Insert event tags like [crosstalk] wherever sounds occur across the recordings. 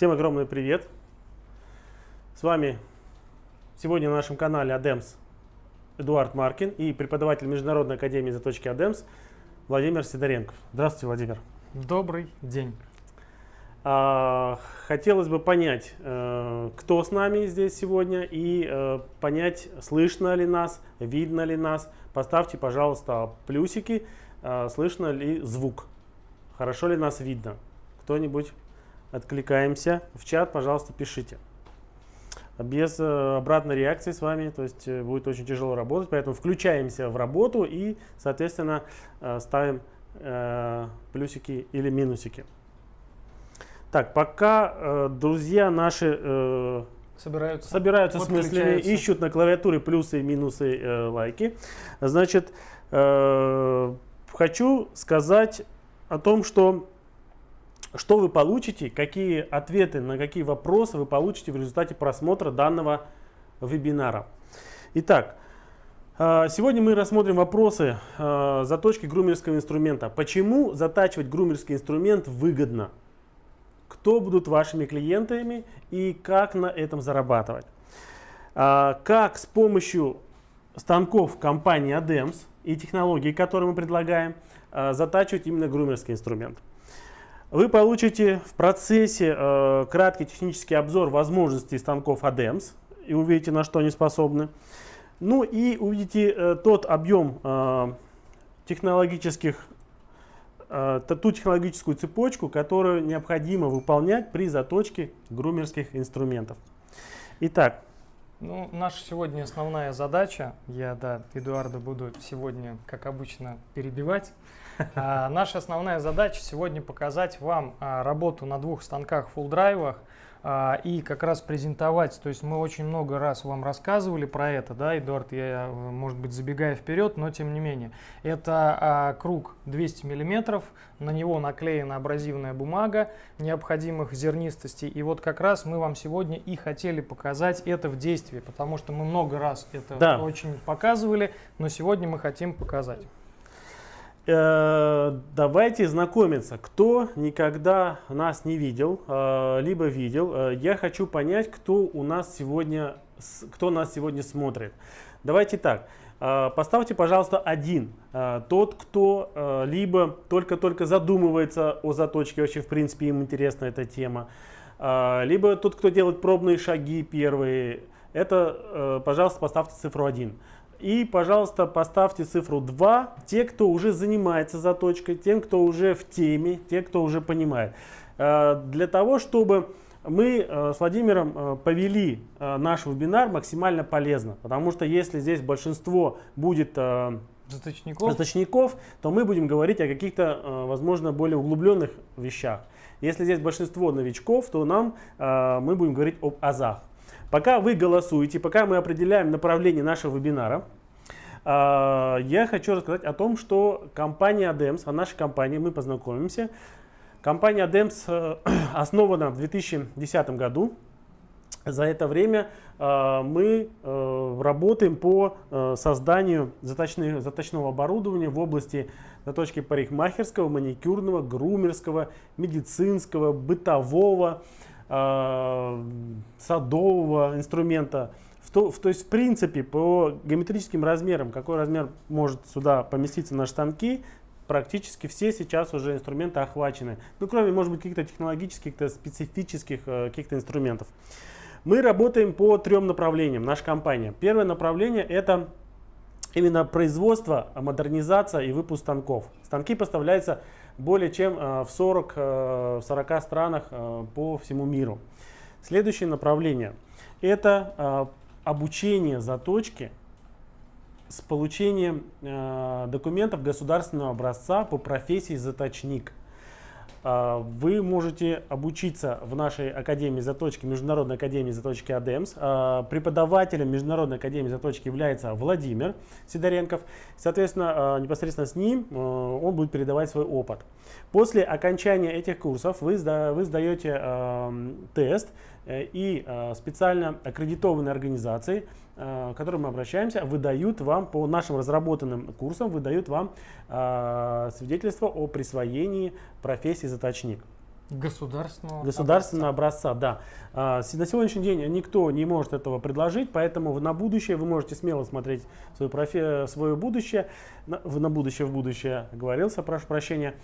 Всем огромный привет! С вами сегодня на нашем канале Адемс Эдуард Маркин и преподаватель Международной академии заточки Адемс Владимир Сидоренков. Здравствуйте, Владимир. Добрый день. А, хотелось бы понять, э, кто с нами здесь сегодня и э, понять, слышно ли нас, видно ли нас. Поставьте, пожалуйста, плюсики, э, слышно ли звук, хорошо ли нас видно. Кто-нибудь откликаемся. В чат, пожалуйста, пишите. Без обратной реакции с вами, то есть будет очень тяжело работать, поэтому включаемся в работу и, соответственно, ставим плюсики или минусики. Так, пока э, друзья наши э, собираются, собираются с мыслями, ищут на клавиатуре плюсы и минусы э, лайки, значит, э, хочу сказать о том, что что вы получите, какие ответы на какие вопросы вы получите в результате просмотра данного вебинара. Итак, э, сегодня мы рассмотрим вопросы э, заточки грумерского инструмента. Почему затачивать грумерский инструмент выгодно? кто будут вашими клиентами и как на этом зарабатывать. А, как с помощью станков компании ADEMS и технологий, которые мы предлагаем, затачивать именно грумерский инструмент. Вы получите в процессе а, краткий технический обзор возможностей станков ADEMS и увидите, на что они способны. Ну и увидите э, тот объем технологических э, ту технологическую цепочку, которую необходимо выполнять при заточке грумерских инструментов. Итак. Ну, наша сегодня основная задача, я, да, Эдуарда буду сегодня, как обычно, перебивать. А, наша основная задача сегодня показать вам а, работу на двух станках full драйвах а, и как раз презентовать. То есть мы очень много раз вам рассказывали про это, да, Эдуард, я, может быть, забегая вперед, но тем не менее. Это а, круг 200 миллиметров, на него наклеена абразивная бумага необходимых зернистостей. И вот как раз мы вам сегодня и хотели показать это в действии, потому что мы много раз это да. очень показывали, но сегодня мы хотим показать. Э, давайте знакомиться. Кто никогда нас не видел, э, либо видел, э, я хочу понять, кто у нас сегодня, кто нас сегодня смотрит. Давайте так. Поставьте, пожалуйста, один. Тот, кто либо только-только задумывается о заточке, вообще, в принципе, им интересна эта тема. Либо тот, кто делает пробные шаги первые. Это, пожалуйста, поставьте цифру 1. И, пожалуйста, поставьте цифру 2, те, кто уже занимается заточкой, тем, кто уже в теме, те, кто уже понимает. Э, для того, чтобы мы э, с Владимиром э, повели наш вебинар максимально полезно. Потому что если здесь большинство будет заточников, заточников то мы будем говорить о каких-то, возможно, более углубленных вещах. Если здесь большинство новичков, то нам мы будем говорить об азах. Пока вы голосуете, пока мы определяем направление нашего вебинара, а, я хочу рассказать о том, что компания ADEMS, о нашей компании, мы познакомимся. Компания ADEMS э, [clears throat] основана в 2010 году. За это время э, мы э, работаем по созданию заточных, заточного оборудования в области заточки парикмахерского, маникюрного, грумерского, медицинского, бытового, Э, садового инструмента. В то, в, то есть, в принципе, по геометрическим размерам, какой размер может сюда поместиться на штанки, практически все сейчас уже инструменты охвачены. Ну, кроме, может быть, каких-то технологических, каких-то специфических э, каких-то инструментов. Мы работаем по трем направлениям, наша компания. Первое направление – это именно производство, модернизация и выпуск станков. Станки поставляются более чем э, в 40, э, в 40 странах э, по всему миру. Следующее направление – это обучение заточки с получением документов государственного образца по профессии заточник – вы можете обучиться в нашей Академии заточки, Международной Академии заточки АДЕМС. А, преподавателем Международной Академии заточки является Владимир Сидоренков. Соответственно, а, непосредственно с ним он будет передавать свой опыт. После окончания этих курсов вы, вы сдаете тест, э, и специально аккредитованные организации, к которым мы обращаемся, выдают вам по нашим разработанным курсам, выдают вам свидетельство о присвоении профессии заточник. Государственного, государственного образца. образца да. А, на сегодняшний день никто не может этого предложить, поэтому на будущее вы можете смело смотреть свое, профи, свое будущее, на будущее в будущее, говорился, прошу прощения.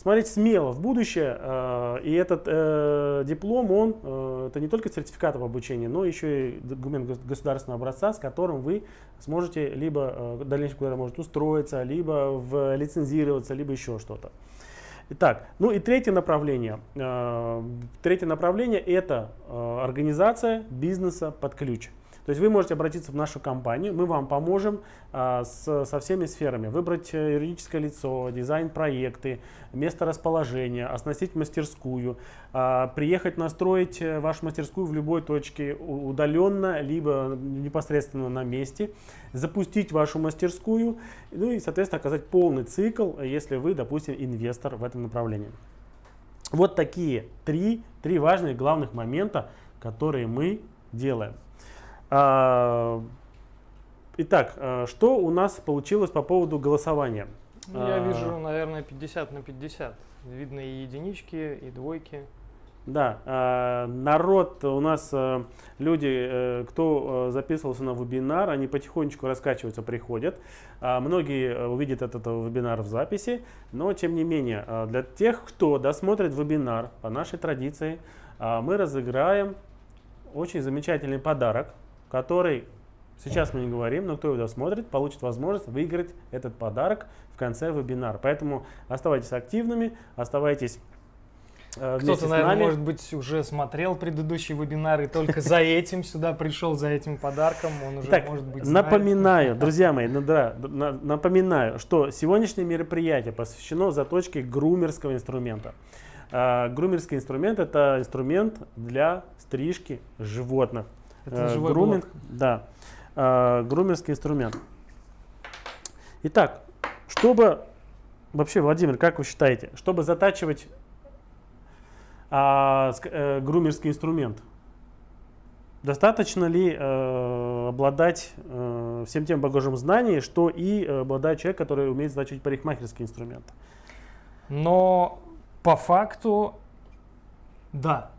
Смотрите смело в будущее, э, и этот э, диплом, он, э, это не только сертификат об обучении, но еще и документ государственного образца, с которым вы сможете либо э, в дальнейшем куда-то может устроиться, либо в, лицензироваться, либо еще что-то. Итак, ну и третье направление. Э, третье направление это э, организация бизнеса под ключ. То есть вы можете обратиться в нашу компанию, мы вам поможем а, с, со всеми сферами. Выбрать э, юридическое лицо, дизайн-проекты, место расположения, оснастить мастерскую, а, приехать настроить э, вашу мастерскую в любой точке удаленно, либо непосредственно на месте, запустить вашу мастерскую, ну и, соответственно, оказать полный цикл, если вы, допустим, инвестор в этом направлении. Вот такие три, три важных главных момента, которые мы делаем. А, итак, а, что у нас получилось по поводу голосования? Ну, я а, вижу, наверное, 50 на 50. Видно и единички, и двойки. Да, народ у нас, люди, э, кто записывался на вебинар, они потихонечку раскачиваются, приходят. Многие увидят этот вебинар в записи, но тем не менее, для тех, кто досмотрит вебинар, по нашей традиции, мы разыграем очень замечательный подарок который, сейчас мы не говорим, но кто его досмотрит, получит возможность выиграть этот подарок в конце вебинара. Поэтому оставайтесь активными, оставайтесь э, Кто-то, наверное, может быть, уже смотрел предыдущий вебинар и только за этим сюда пришел, за этим подарком. Он уже, так, может быть, знает. Напоминаю, [laughs] друзья мои, ну, напоминаю, что сегодняшнее мероприятие посвящено заточке грумерского инструмента. А, грумерский инструмент – это инструмент для стрижки животных. Это э, груминг, блок. Да, э, грумерский инструмент. Итак, чтобы, вообще, Владимир, как вы считаете, чтобы затачивать а, э, грумерский инструмент, достаточно ли э, обладать э, всем тем багажом знаний, что и обладает человек, который умеет затачивать парикмахерский инструмент? Но по факту, да,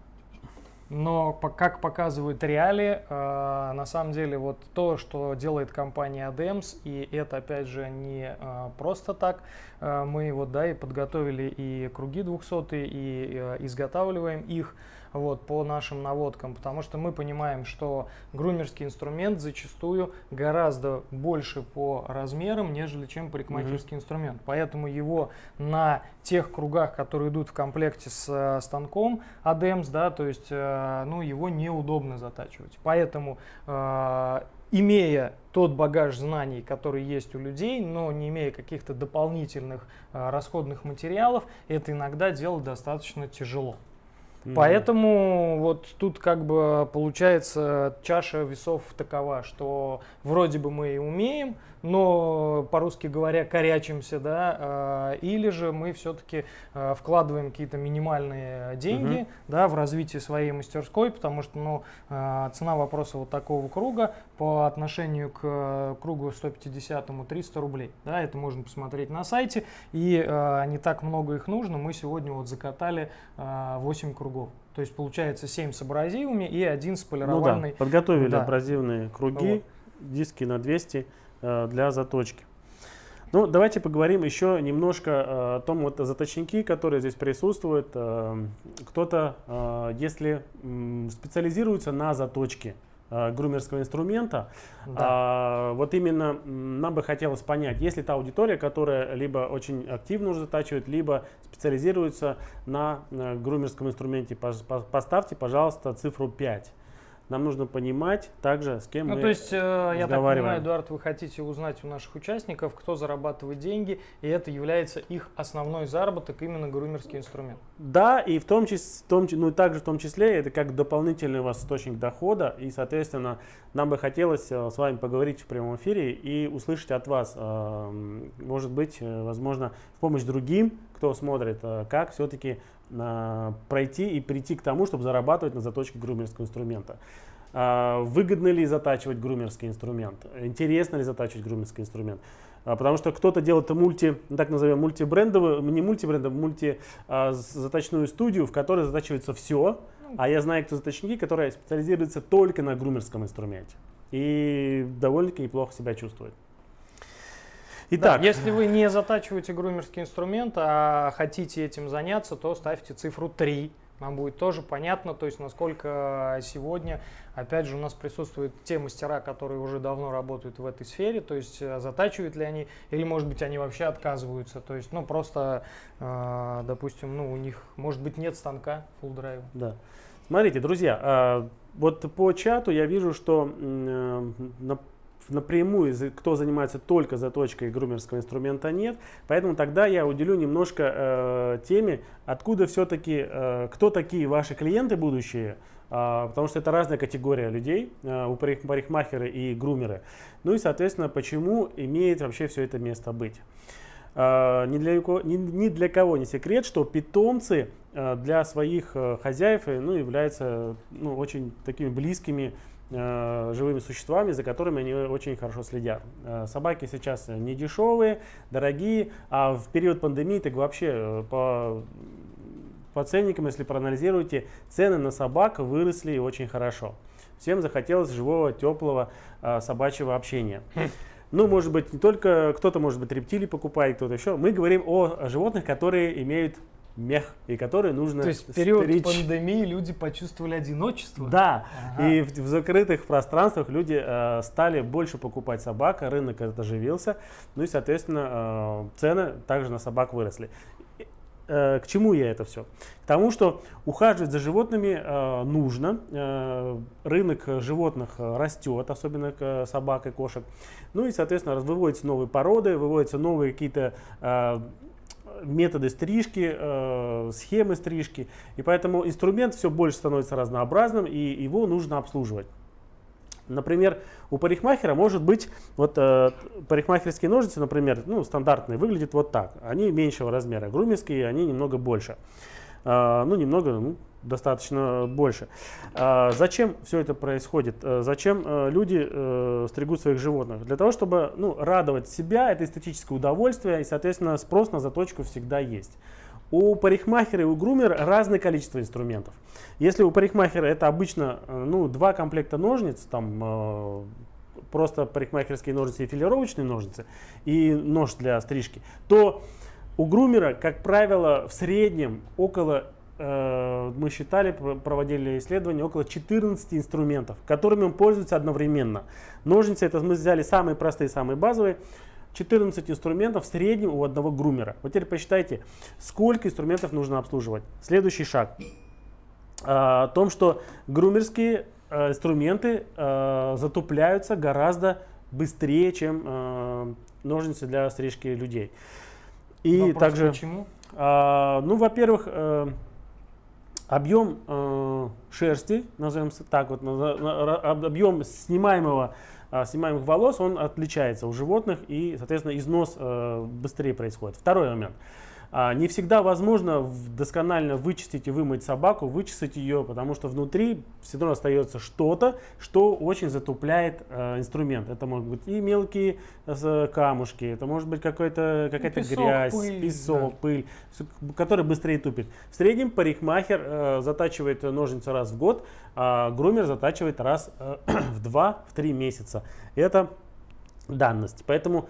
но как показывают реалии, э, на самом деле вот то, что делает компания ADEMS, и это опять же не э, просто так, э, мы вот да и подготовили и круги 200 и изготавливаем их, вот, по нашим наводкам, потому что мы понимаем, что грумерский инструмент зачастую гораздо больше по размерам, нежели чем парикмахерский mm-hmm. инструмент. Поэтому его на тех кругах, которые идут в комплекте с э, станком ADEMS, да, то есть э, ну, его неудобно затачивать. Поэтому э, имея тот багаж знаний, который есть у людей, но не имея каких-то дополнительных э, расходных материалов, это иногда делать достаточно тяжело. Mm-hmm. Поэтому вот тут как бы получается чаша весов такова, что вроде бы мы и умеем, но по-русски говоря корячимся, да, а, или же мы все-таки а, вкладываем какие-то минимальные деньги, угу. да, в развитие своей мастерской, потому что, ну, а, цена вопроса вот такого круга по отношению к кругу 150 300 рублей, да, это можно посмотреть на сайте, и не так много их нужно, мы сегодня вот закатали 8 кругов. То есть получается 7 с абразивами и один с полированной. Ну да, подготовили да. абразивные круги, вот. диски на 200 Э, для заточки. Ну, давайте поговорим еще немножко э, о том, вот заточники, которые здесь присутствуют. Э, кто-то, если специализируется на заточке грумерского инструмента, да. вот именно нам бы хотелось понять, есть ли та аудитория, которая либо очень активно уже затачивает, либо специализируется на грумерском инструменте. Поставьте, пожалуйста, цифру 5 нам нужно понимать также, с кем ну, мы то есть, э, я так понимаю, Эдуард, вы хотите узнать у наших участников, кто зарабатывает деньги, и это является их основной заработок, именно грумерский инструмент. Да, и в том числе, в том, ну и также в том числе, это как дополнительный у вас источник дохода, и, соответственно, нам бы хотелось э, с вами поговорить в прямом эфире и услышать от вас, э, может быть, э, возможно, в помощь другим, кто смотрит, как все-таки пройти и прийти к тому, чтобы зарабатывать на заточке грумерского инструмента. А, выгодно ли затачивать грумерский инструмент? Интересно ли затачивать грумерский инструмент? А, потому что кто-то делает мульти, так назовем, мультибрендовую, не мультибрендовую, мульти а, заточную студию, в которой затачивается все. А я знаю, кто заточники, которые специализируются только на грумерском инструменте. И довольно-таки неплохо себя чувствуют. Итак. Да, если вы не затачиваете грумерский инструмент, а хотите этим заняться, то ставьте цифру 3 нам будет тоже понятно, то есть насколько сегодня, опять же, у нас присутствуют те мастера, которые уже давно работают в этой сфере, то есть э, затачивают ли они, или, может быть, они вообще отказываются, то есть, ну, просто, э, допустим, ну, у них, может быть, нет станка full drive. Да. Смотрите, друзья, э, вот по чату я вижу, что на напрямую, кто занимается только заточкой грумерского инструмента, нет. Поэтому тогда я уделю немножко э, теме, откуда все-таки, э, кто такие ваши клиенты будущие, э, потому что это разная категория людей, э, у парикмахеры и грумеры. Ну и, соответственно, почему имеет вообще все это место быть. Uh, ни, для, ни, ни для кого не секрет, что питомцы uh, для своих uh, хозяев ну, являются ну, очень такими близкими Э, живыми существами, за которыми они очень хорошо следят. Э, собаки сейчас не дешевые, дорогие, а в период пандемии так вообще э, по, по ценникам, если проанализируете, цены на собак выросли очень хорошо. Всем захотелось живого, теплого собачьего общения. Ну, может быть, не только кто-то, может быть, рептилии покупает, кто-то еще. Мы говорим о животных, которые имеют мех, и который нужно То есть в период стричь. пандемии люди почувствовали одиночество? Да, ага. и в, в закрытых пространствах люди э, стали больше покупать собак, рынок этот оживился, ну и, соответственно, э, цены также на собак выросли. Э, к чему я это все? К тому, что ухаживать за животными э, нужно, э, рынок животных растет, особенно к собак и кошек, ну и, соответственно, выводятся новые породы, выводятся новые какие-то э, методы стрижки, э, схемы стрижки. И поэтому инструмент все больше становится разнообразным, и его нужно обслуживать. Например, у парикмахера может быть, вот э, парикмахерские ножницы, например, ну, стандартные, выглядят вот так. Они меньшего размера, грумерские, они немного больше. Э, ну, немного, ну, достаточно больше. А зачем все это происходит? Э, зачем э, люди э, стригут своих животных? Для того, чтобы ну, радовать себя, это эстетическое удовольствие, и, соответственно, спрос на заточку всегда есть. У парикмахера и у грумера разное количество инструментов. Если у парикмахера это обычно ну, два комплекта ножниц, там просто парикмахерские ножницы и филировочные ножницы, и нож для стрижки, то у грумера, как правило, в среднем около Э, мы считали, проводили исследования, около 14 инструментов, которыми он пользуется одновременно. Ножницы, это мы взяли самые простые, самые базовые. 14 инструментов в среднем у одного грумера. Вот теперь посчитайте, сколько инструментов нужно обслуживать. Следующий шаг. Э, о том, что грумерские э, инструменты затупляются гораздо быстрее, чем ножницы для стрижки людей. И Вопрос также, почему? ну, во-первых, объем э, шерсти, назовем так вот, объем снимаемого, э, снимаемых волос, он отличается у животных и, соответственно, износ э, быстрее происходит. Второй момент. А, не всегда возможно досконально вычистить и вымыть собаку, вычистить ее, потому что внутри все равно остается что-то, что очень затупляет э, инструмент. Это могут быть и мелкие э, камушки, это может быть какая-то какая грязь, пыль, песок, да. пыль, который быстрее тупит. В среднем парикмахер э, затачивает ножницы раз в год, а грумер затачивает раз э, [clears throat] в 2-3 месяца. Это данность. Поэтому а,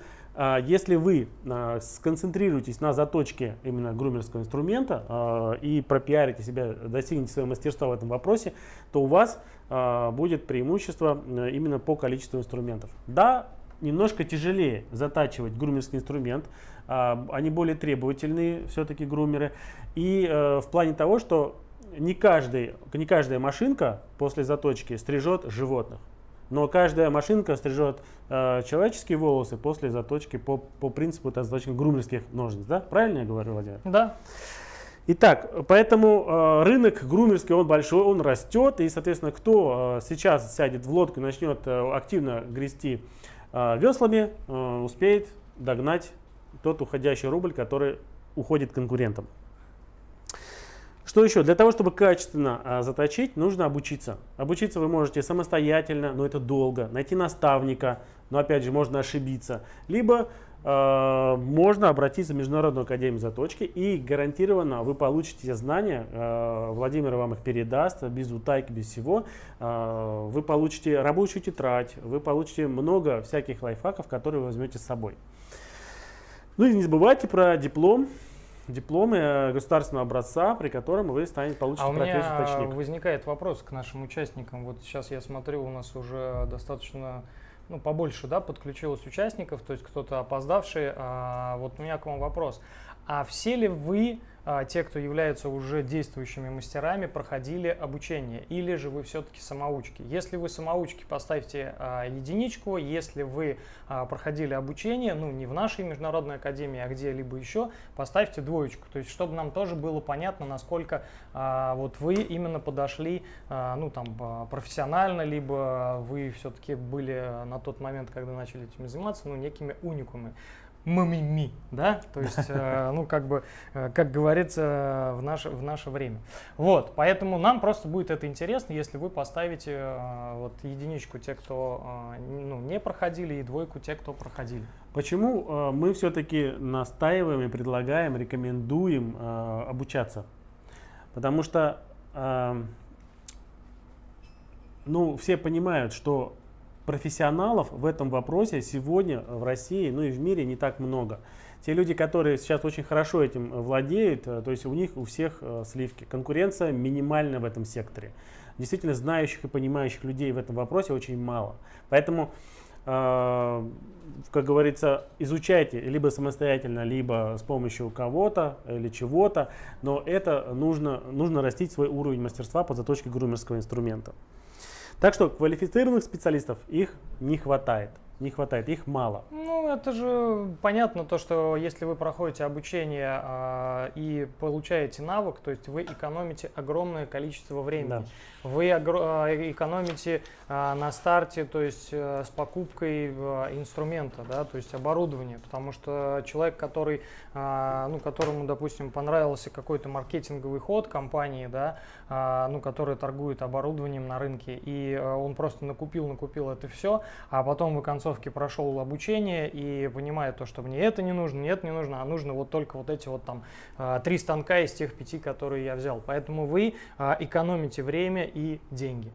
если вы а, сконцентрируетесь на заточке именно грумерского инструмента а, и пропиарите себя, достигнете своего мастерства в этом вопросе, то у вас будет преимущество именно по количеству инструментов. Да, немножко тяжелее затачивать грумерский инструмент, они более требовательные все-таки грумеры. И в плане того, что не, каждый, не каждая машинка после заточки стрижет животных. Но каждая машинка стрижет э, человеческие волосы после заточки по, по принципу заточки грумерских ножниц. Да? Правильно я говорю, Владимир? Да. Итак, поэтому э, рынок грумерский, он большой, он растет. И, соответственно, кто э, сейчас сядет в лодку и начнет э, активно грести э, веслами, э, успеет догнать тот уходящий рубль, который уходит конкурентам. Что еще? Для того, чтобы качественно а, заточить, нужно обучиться. Обучиться вы можете самостоятельно, но это долго. Найти наставника, но опять же можно ошибиться. Либо э, можно обратиться в Международную академию заточки и гарантированно вы получите те знания, э, Владимир вам их передаст, без утайки, без всего. Э, вы получите рабочую тетрадь, вы получите много всяких лайфхаков, которые вы возьмете с собой. Ну и не забывайте про диплом, дипломы э, государственного образца, при котором вы станете получите а профессию у меня точник. возникает вопрос к нашим участникам. Вот сейчас я смотрю, у нас уже достаточно ну, побольше да, подключилось участников, то есть кто-то опоздавший. А, вот у меня к вам вопрос. А все ли вы а, те, кто являются уже действующими мастерами, проходили обучение, или же вы все-таки самоучки. Если вы самоучки, поставьте а, единичку, если вы а, проходили обучение, ну не в нашей международной академии, а где-либо еще, поставьте двоечку, то есть чтобы нам тоже было понятно, насколько вот вы именно подошли, ну там профессионально, либо вы все-таки были на тот момент, когда начали этим заниматься, ну некими уникумами мамими, да, то есть, [laughs] э, ну, как бы, э, как говорится, в наше, в наше время. Вот, поэтому нам просто будет это интересно, если вы поставите э, вот единичку те, кто ну, не проходили, и двойку те, кто проходили. Почему мы все-таки настаиваем и предлагаем, рекомендуем обучаться? Потому что, ну, все понимают, что профессионалов в этом вопросе сегодня в России, ну и в мире не так много. Те люди, которые сейчас очень хорошо этим владеют, э, то есть у них у всех э, сливки. Конкуренция минимальна в этом секторе. Действительно знающих и понимающих людей в этом вопросе очень мало. Поэтому, э, как говорится, изучайте либо самостоятельно, либо с помощью кого-то или чего-то, но это нужно, нужно растить свой уровень мастерства по заточке грумерского инструмента. Так что квалифицированных специалистов их не хватает. Не хватает, их мало. Ну, это же понятно, то, что если вы проходите обучение э, и получаете навык, то есть вы экономите огромное количество времени. Да. Вы экономите э, на старте, то есть э, с покупкой э, инструмента, да, то есть оборудования, потому что человек, который, э, ну, которому, допустим, понравился какой-то маркетинговый ход компании, да, э, ну, которая торгует оборудованием на рынке, и э, он просто накупил, накупил это все, а потом в конце концовке прошел обучение и понимает то, что мне это не нужно, нет, не нужно, а нужно вот только вот эти вот там а, три станка из тех пяти, которые я взял. Поэтому вы а, экономите время и деньги.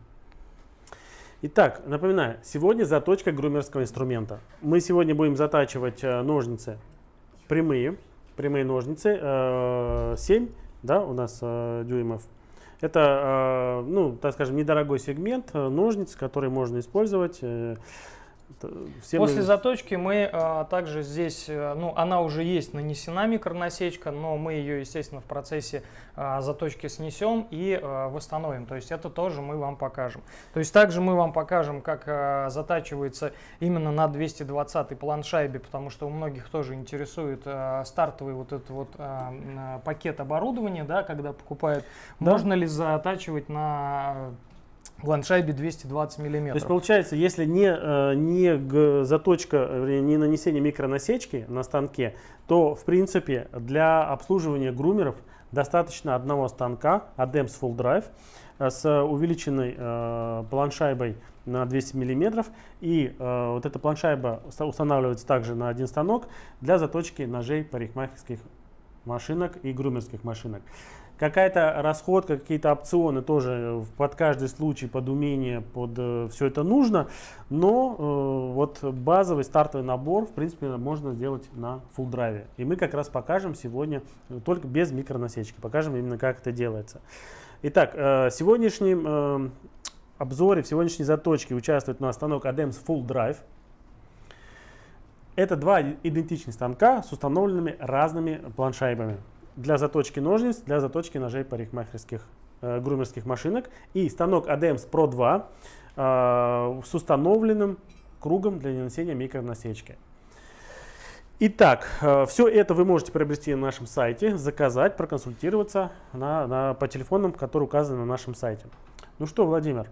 Итак, напоминаю, сегодня заточка грумерского инструмента. Мы сегодня будем затачивать э, ножницы прямые, прямые ножницы, 7 э, да, у нас э, дюймов. Это, ну, так скажем, недорогой сегмент ножниц, который можно использовать Всем После заточки мы а, также здесь, э, ну, она уже есть нанесена микронасечка, но мы ее, естественно, в процессе а, заточки снесем и а, восстановим. То есть это тоже мы вам покажем. То есть также мы вам покажем, как а, затачивается именно на 220 планшайбе, потому что у многих тоже интересует а, стартовый вот этот вот а, пакет оборудования, да, когда покупают. Да. Можно ли затачивать на ландшайбе 220 миллиметров. То есть получается, если не, э, не заточка, не нанесение микронасечки на станке, то в принципе для обслуживания грумеров достаточно одного станка ADEMS Full Drive э, с увеличенной э, планшайбой на 200 миллиметров и э, вот эта планшайба устанавливается также на один станок для заточки ножей парикмахерских машинок и грумерских машинок. Какая-то расходка, какие-то опционы тоже под каждый случай, под умение, под э, все это нужно. Но э, вот базовый стартовый набор, в принципе, можно сделать на full драйве. И мы как раз покажем сегодня э, только без микронасечки. Покажем именно, как это делается. Итак, э, сегодняшнем э, обзоре, в сегодняшней заточке участвует у нас станок ADEMS Full Drive. Это два идентичных станка с установленными разными планшайбами для заточки ножниц, для заточки ножей парикмахерских э, грумерских машинок. И станок ADEMS Pro 2 э, с установленным кругом для нанесения микронасечки. Итак, э, все это вы можете приобрести на нашем сайте, заказать, проконсультироваться на, на, по телефонам, которые указаны на нашем сайте. Ну что, Владимир,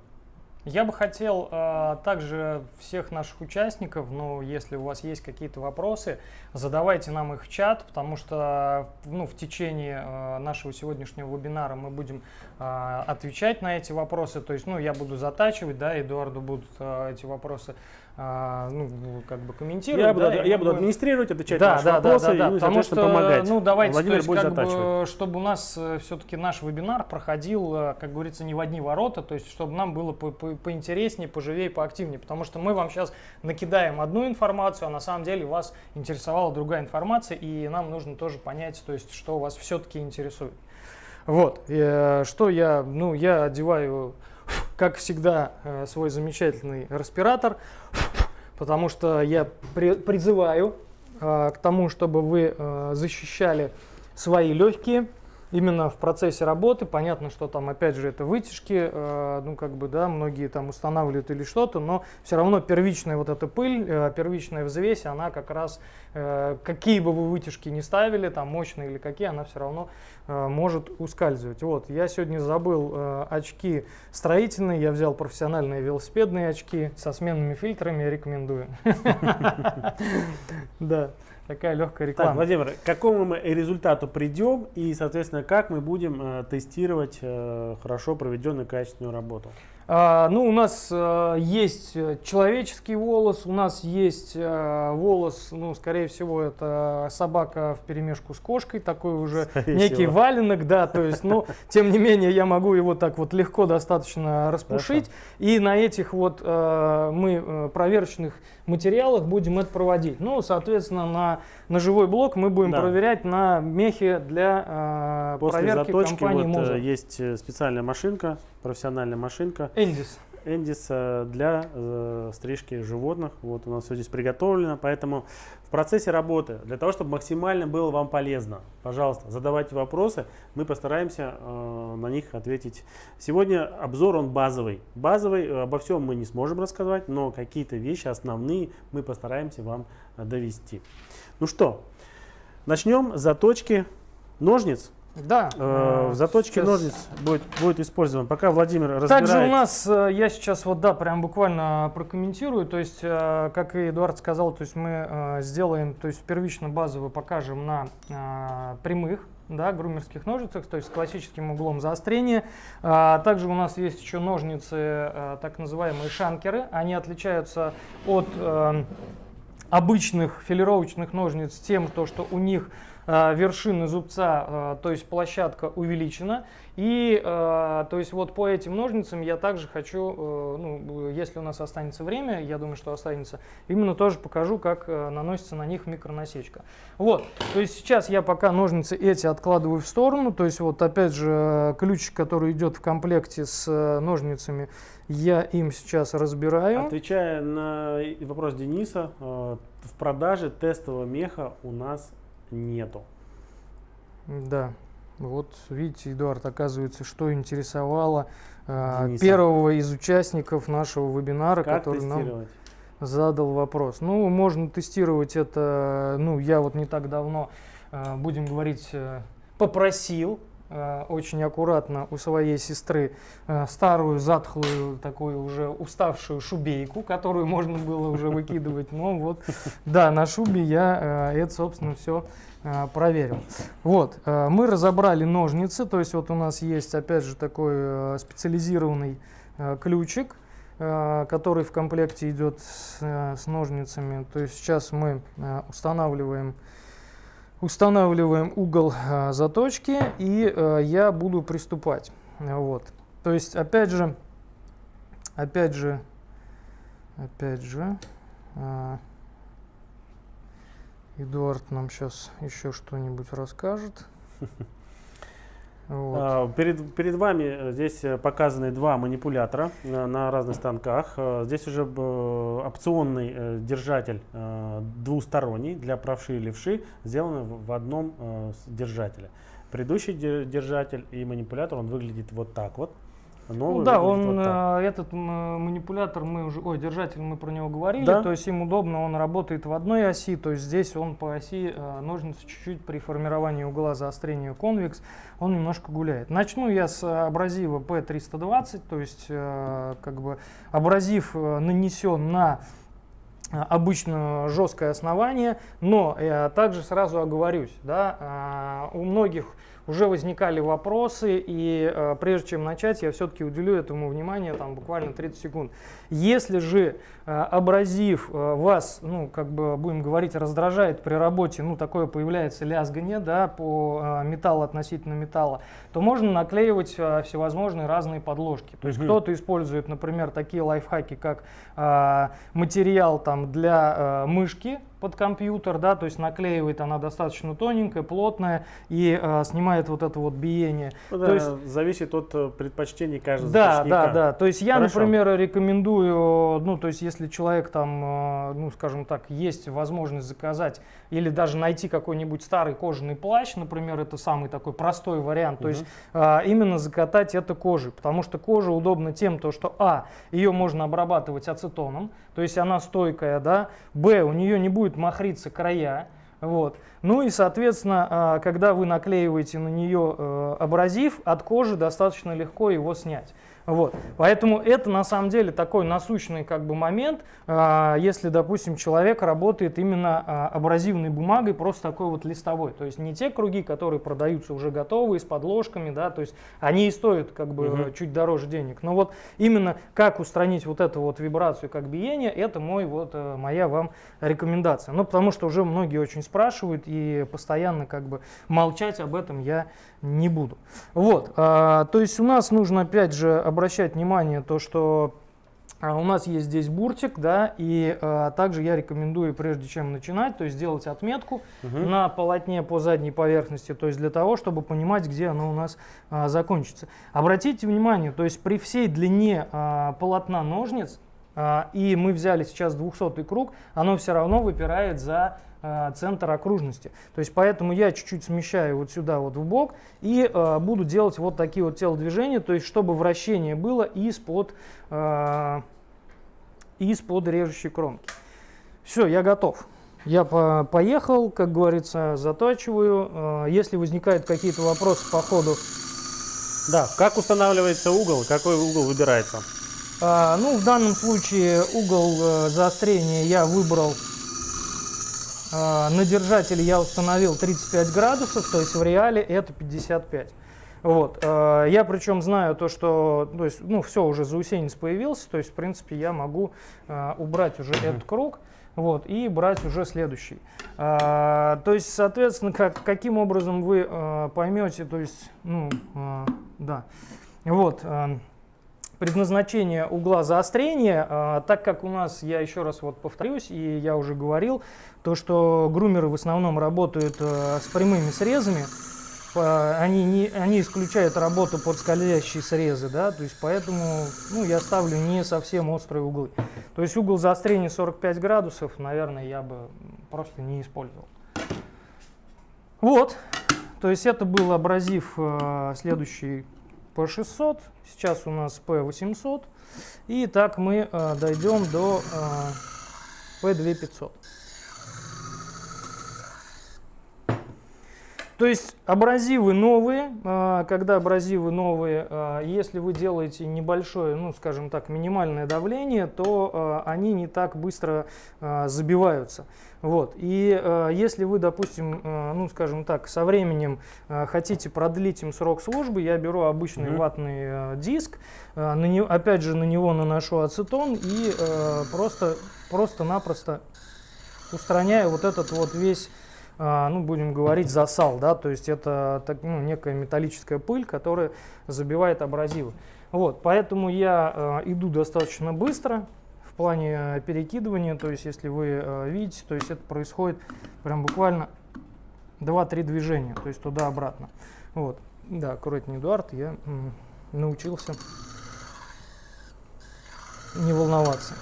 я бы хотел э, также всех наших участников, ну, если у вас есть какие-то вопросы, задавайте нам их в чат, потому что ну, в течение э, нашего сегодняшнего вебинара мы будем э, отвечать на эти вопросы. То есть, ну, я буду затачивать, да, Эдуарду будут э, эти вопросы а, ну, как бы комментировать. Я, да, буду, я буду администрировать, отвечать да, на ваши да, вопросы да, да, да, и, потому что, помогать. ну, давайте, Владимир то есть, как бы, чтобы у нас все-таки наш вебинар проходил, э, как говорится, не в одни ворота, то есть, чтобы нам было по- по- поинтереснее, поживее, поактивнее, потому что мы вам сейчас накидаем одну информацию, а на самом деле вас интересовала другая информация, и нам нужно тоже понять, то есть, что вас все-таки интересует. Вот, э, что я, ну, я одеваю, как всегда, э, свой замечательный респиратор, потому что я при- призываю э, к тому, чтобы вы э, защищали свои легкие именно в процессе работы. Понятно, что там опять же это вытяжки, ну как бы да, многие там устанавливают или что-то, но все равно первичная вот эта пыль, первичная взвесь, она как раз какие бы вы вытяжки не ставили, там мощные или какие, она все равно может ускальзывать. Вот, я сегодня забыл э, очки строительные, я взял профессиональные велосипедные очки со сменными фильтрами, рекомендую. [laughs] Да, такая легкая Так, реклама. Владимир, к какому мы результату придем и, соответственно, как мы будем э, тестировать э, хорошо проведенную качественную работу? А, ну, у нас э, есть э, человеческий волос, у нас есть э, волос, ну, скорее всего, это собака в перемешку с кошкой, такой уже Скорее некий всего. валенок, да, то есть, ну, [laughs] тем не менее, я могу его так вот легко достаточно распушить, и на этих вот мы проверочных материалах будем это проводить. Ну, соответственно, на ножевой блок мы будем Да. проверять на мехе для После проверки заточки компании вот, Моза. есть специальная машинка, профессиональная машинка Эндис. Эндис э, для э, стрижки животных. Вот у нас все здесь приготовлено, поэтому в процессе работы, для того, чтобы максимально было вам полезно, пожалуйста, задавайте вопросы, мы постараемся э, на них ответить. Сегодня обзор он базовый. Базовый, э, обо всем мы не сможем рассказать, но какие-то вещи основные мы постараемся вам довести. Ну что, начнем с заточки ножниц. Да. Э, в заточке сейчас- ножниц будет, будет использован. Пока Владимир разбирает. Также у нас, э, я сейчас вот, да, прям буквально прокомментирую, то есть, э, как и Эдуард сказал, то есть мы э, сделаем, то есть первично базово покажем на прямых, да, грумерских ножницах, то есть с классическим углом заострения. А, Также у нас есть еще ножницы, э, так называемые шанкеры, они отличаются от э, обычных филировочных ножниц тем, то, что у них э, вершина зубца, э, то есть площадка увеличена. И э, то есть вот по этим ножницам я также хочу, ну, если у нас останется время, я думаю, что останется, именно тоже покажу, как наносится на них микронасечка. Вот, то есть сейчас я пока ножницы эти откладываю в сторону, то есть вот опять же ключик, который идет в комплекте с ножницами, я им сейчас разбираю. Отвечая на вопрос Дениса, в продаже тестового меха у нас нету. Да. Вот видите, Эдуард, оказывается, что интересовало э, Дениса. первого из участников нашего вебинара, Как который нам задал вопрос. Ну, можно тестировать это, ну, я вот не так давно, э, будем говорить, э, попросил очень аккуратно у своей сестры э, старую, затхлую, такую уже уставшую шубейку, которую можно было уже выкидывать. Но вот, да, на шубе я э, это, собственно, все проверил. Вот, э, мы разобрали ножницы, то есть вот у нас есть, опять же, такой э, специализированный э, ключик, э, который в комплекте идет с, э, ножницами. То есть сейчас мы э, устанавливаем, устанавливаем угол э, заточки, и э, я буду приступать. Вот. То есть, опять же, опять же, опять же, э, Эдуард нам сейчас еще что-нибудь расскажет. [laughs] Вот. А, Перед, перед вами э, здесь э, показаны два манипулятора э, на разных станках. Здесь уже опционный держатель двусторонний для правши и левши сделаны в одном держателе. Предыдущий де- держатель и манипулятор он выглядит вот так вот. Новый Ну да, он вот так. э, этот м, манипулятор мы уже, ой, держатель мы про него говорили, Да. то есть им удобно, он работает в одной оси, то есть здесь он по оси э, ножницы чуть-чуть при формировании угла заострения конвекс, он немножко гуляет. Начну я с абразива P320, то есть э, как бы абразив э, нанесен на обычно жесткое основание, но я также сразу оговорюсь, да, у многих уже возникали вопросы, и э, прежде чем начать, я все-таки уделю этому внимание, там буквально 30 секунд. Если же э, абразив э, вас, ну, как бы будем говорить, раздражает при работе, ну, такое появляется лязгание, да, по э, металлу относительно металла, то можно наклеивать э, всевозможные разные подложки. То есть mm кто-то использует, например, такие лайфхаки, как э, материал там для э, мышки, под компьютер, да, то есть наклеивает она достаточно тоненькая, плотная и э, снимает вот это вот биение. Ну, да, то есть зависит от э, предпочтений каждого Да, да, да. То есть я, Хорошо. например, рекомендую, ну, то есть если человек там, э, ну, скажем так, есть возможность заказать или даже найти какой-нибудь старый кожаный плащ, например, это самый такой простой вариант, то есть э, именно закатать это кожей, потому что кожа удобна тем, то, что, а, ее можно обрабатывать ацетоном, то есть она стойкая, да, б, у нее не будет махриться края, вот. Ну и, соответственно, а, когда вы наклеиваете на нее э, абразив, от кожи достаточно легко его снять. Вот. Поэтому это на самом деле такой насущный как бы момент, а, если, допустим, человек работает именно а, абразивной бумагой, просто такой вот листовой. То есть не те круги, которые продаются уже готовые, с подложками, да, то есть они и стоят как бы угу. чуть дороже денег. Но вот именно как устранить вот эту вот вибрацию как биение, это мой вот э, моя вам рекомендация. Ну, потому что уже многие очень спрашивают и постоянно как бы молчать об этом я не буду. Вот, а, то есть у нас нужно опять же обращать внимание то, что а, у нас есть здесь буртик, да, и а, также я рекомендую, прежде чем начинать, то есть сделать отметку угу. на полотне по задней поверхности, то есть для того, чтобы понимать, где оно у нас а, закончится. Обратите внимание, то есть при всей длине а, полотна ножниц, а, и мы взяли сейчас 200 круг, оно все равно выпирает за центр окружности. То есть поэтому я чуть-чуть смещаю вот сюда вот в бок и э, буду делать вот такие вот телодвижения, то есть чтобы вращение было из-под э, из-под режущей кромки. Все, я готов. Я по поехал, как говорится, затачиваю. Э, если возникают какие-то вопросы по ходу... Да, как устанавливается угол, какой угол выбирается? А, ну, в данном случае угол э, заострения я выбрал на держателе я установил 35 градусов, то есть в реале это 55. Вот. А, я причем знаю то, что то есть, ну, все, уже заусенец появился, то есть, в принципе, я могу а, убрать уже этот круг вот, и брать уже следующий. то есть, соответственно, как, каким образом вы поймете, то есть, ну, да, вот, предназначение угла заострения, а, так как у нас, я еще раз вот повторюсь, и я уже говорил, то, что грумеры в основном работают а, с прямыми срезами, они, не, они исключают работу под скользящие срезы, да, то есть поэтому ну, я ставлю не совсем острые углы. То есть угол заострения 45 градусов, наверное, я бы просто не использовал. Вот, то есть это был абразив э, следующий P600, сейчас у нас P800. И так мы э, дойдем до э, P2500. То есть абразивы новые, а, когда абразивы новые, а, если вы делаете небольшое, ну скажем так, минимальное давление, то а, они не так быстро забиваются. Вот. И если вы, допустим, ну скажем так, со временем хотите продлить им срок службы, я беру обычный mm -hmm. ватный диск, на него, опять же на него наношу ацетон и просто просто-напросто устраняю вот этот вот весь а, ну, будем говорить, засал, да, то есть это так, ну, некая металлическая пыль, которая забивает абразивы. Вот, поэтому я э, иду достаточно быстро в плане э, перекидывания, то есть если вы э, видите, то есть это происходит прям буквально 2-3 движения, то есть туда-обратно. Вот, да, аккуратнее, Эдуард, я научился не волноваться.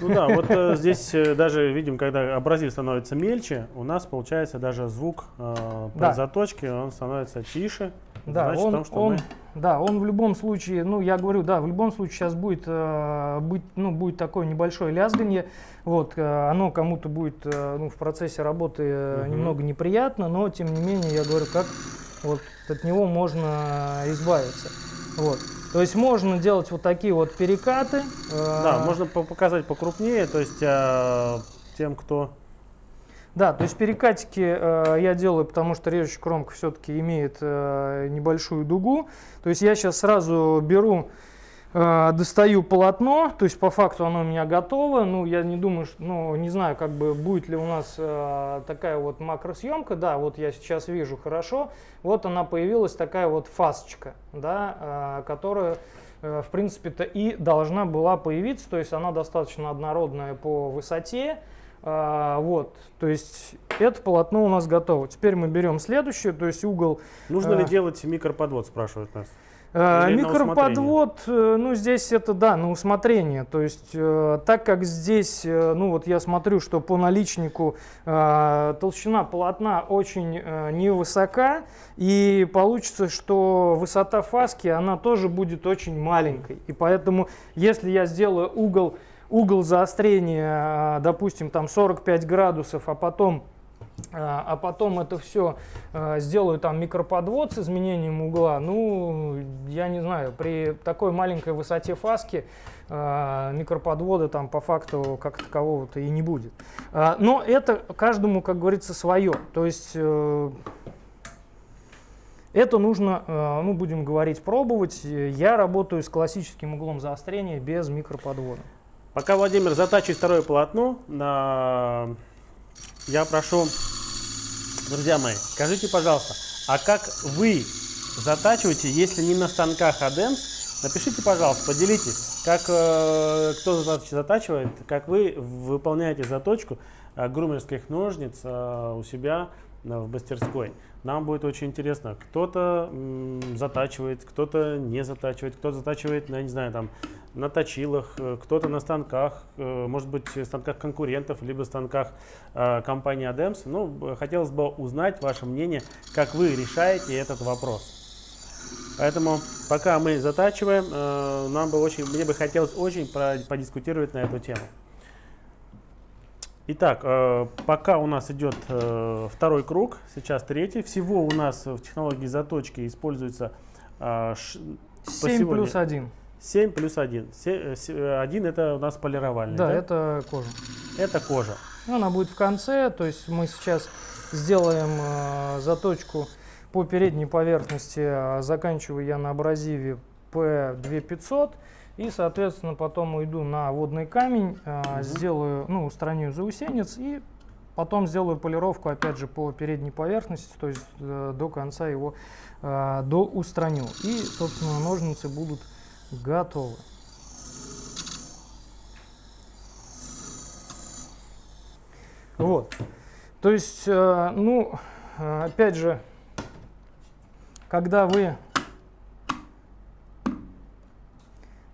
Ну да, вот э, здесь э, даже видим, когда абразив становится мельче, у нас получается даже звук э, при да. заточке, он становится тише. Да, Значит, он, том, что он, мы... да, он в любом случае, ну я говорю, да, в любом случае сейчас будет, э, быть, ну, будет такое небольшое лязгание, вот, э, оно кому-то будет э, ну, в процессе работы э, угу. немного неприятно, но тем не менее, я говорю, как вот от него можно избавиться. Вот. То есть можно делать вот такие вот перекаты. Да, э, можно показать покрупнее, то есть э, тем, кто... Да, то есть перекатики э, я делаю, потому что режущая кромка все-таки имеет э, небольшую дугу. То есть я сейчас сразу беру достаю полотно, то есть по факту оно у меня готово. Ну, я не думаю, что, ну, не знаю, как бы будет ли у нас э, такая вот макросъемка. Да, вот я сейчас вижу хорошо. Вот она появилась такая вот фасочка, да, э, которая, э, в принципе-то и должна была появиться. То есть она достаточно однородная по высоте. А, вот, то есть это полотно у нас готово. Теперь мы берем следующее, то есть угол. Нужно ли делать микроподвод, спрашивают нас. Э, Или Микроподвод, э, ну здесь это да, на усмотрение. То есть э, так как здесь, ну вот я смотрю, что по наличнику толщина полотна очень невысока, и получится, что высота фаски, она тоже будет очень маленькой. И поэтому, если я сделаю угол, угол заострения, допустим, там 45 градусов, а потом а, а потом это все а, сделаю там микроподвод с изменением угла, ну, я не знаю, при такой маленькой высоте фаски а, микроподвода там по факту как такового-то и не будет. Но это каждому, как говорится, свое. То есть э, это нужно, э, ну, будем говорить, пробовать. Я работаю с классическим углом заострения без микроподвода. Пока Владимир затачивает второе полотно, я прошу Друзья мои, скажите, пожалуйста, а как вы затачиваете, если не на станках ADEMS? Напишите, пожалуйста, поделитесь, как э, кто затачивает, как вы выполняете заточку э, грумерских ножниц э, у себя в мастерской. Нам будет очень интересно. Кто-то затачивает, кто-то не затачивает, кто затачивает, я не знаю, там, на точилах, э, кто-то на станках, э, может быть, станках конкурентов, либо станках э, компании ADEMS. Ну, хотелось бы узнать ваше мнение, как вы решаете этот вопрос. Поэтому пока мы затачиваем, нам бы очень, мне бы хотелось очень подискутировать на эту тему. Итак, э, пока у нас идет э, второй круг, сейчас третий. Всего у нас в технологии заточки используется э, 7 плюс 1. 7 плюс 1. 1 это у нас полировальный. Да, да, это кожа. Это кожа. Она будет в конце, то есть мы сейчас сделаем э, заточку по передней поверхности, заканчиваю я на абразиве P2500. И, соответственно, потом уйду на водный камень, угу. сделаю, ну, устраню заусенец и потом сделаю полировку, опять же, по передней поверхности, то есть э, до конца его э, до устраню. И, собственно, ножницы будут готовы. Вот. То есть, э, ну, опять же, когда вы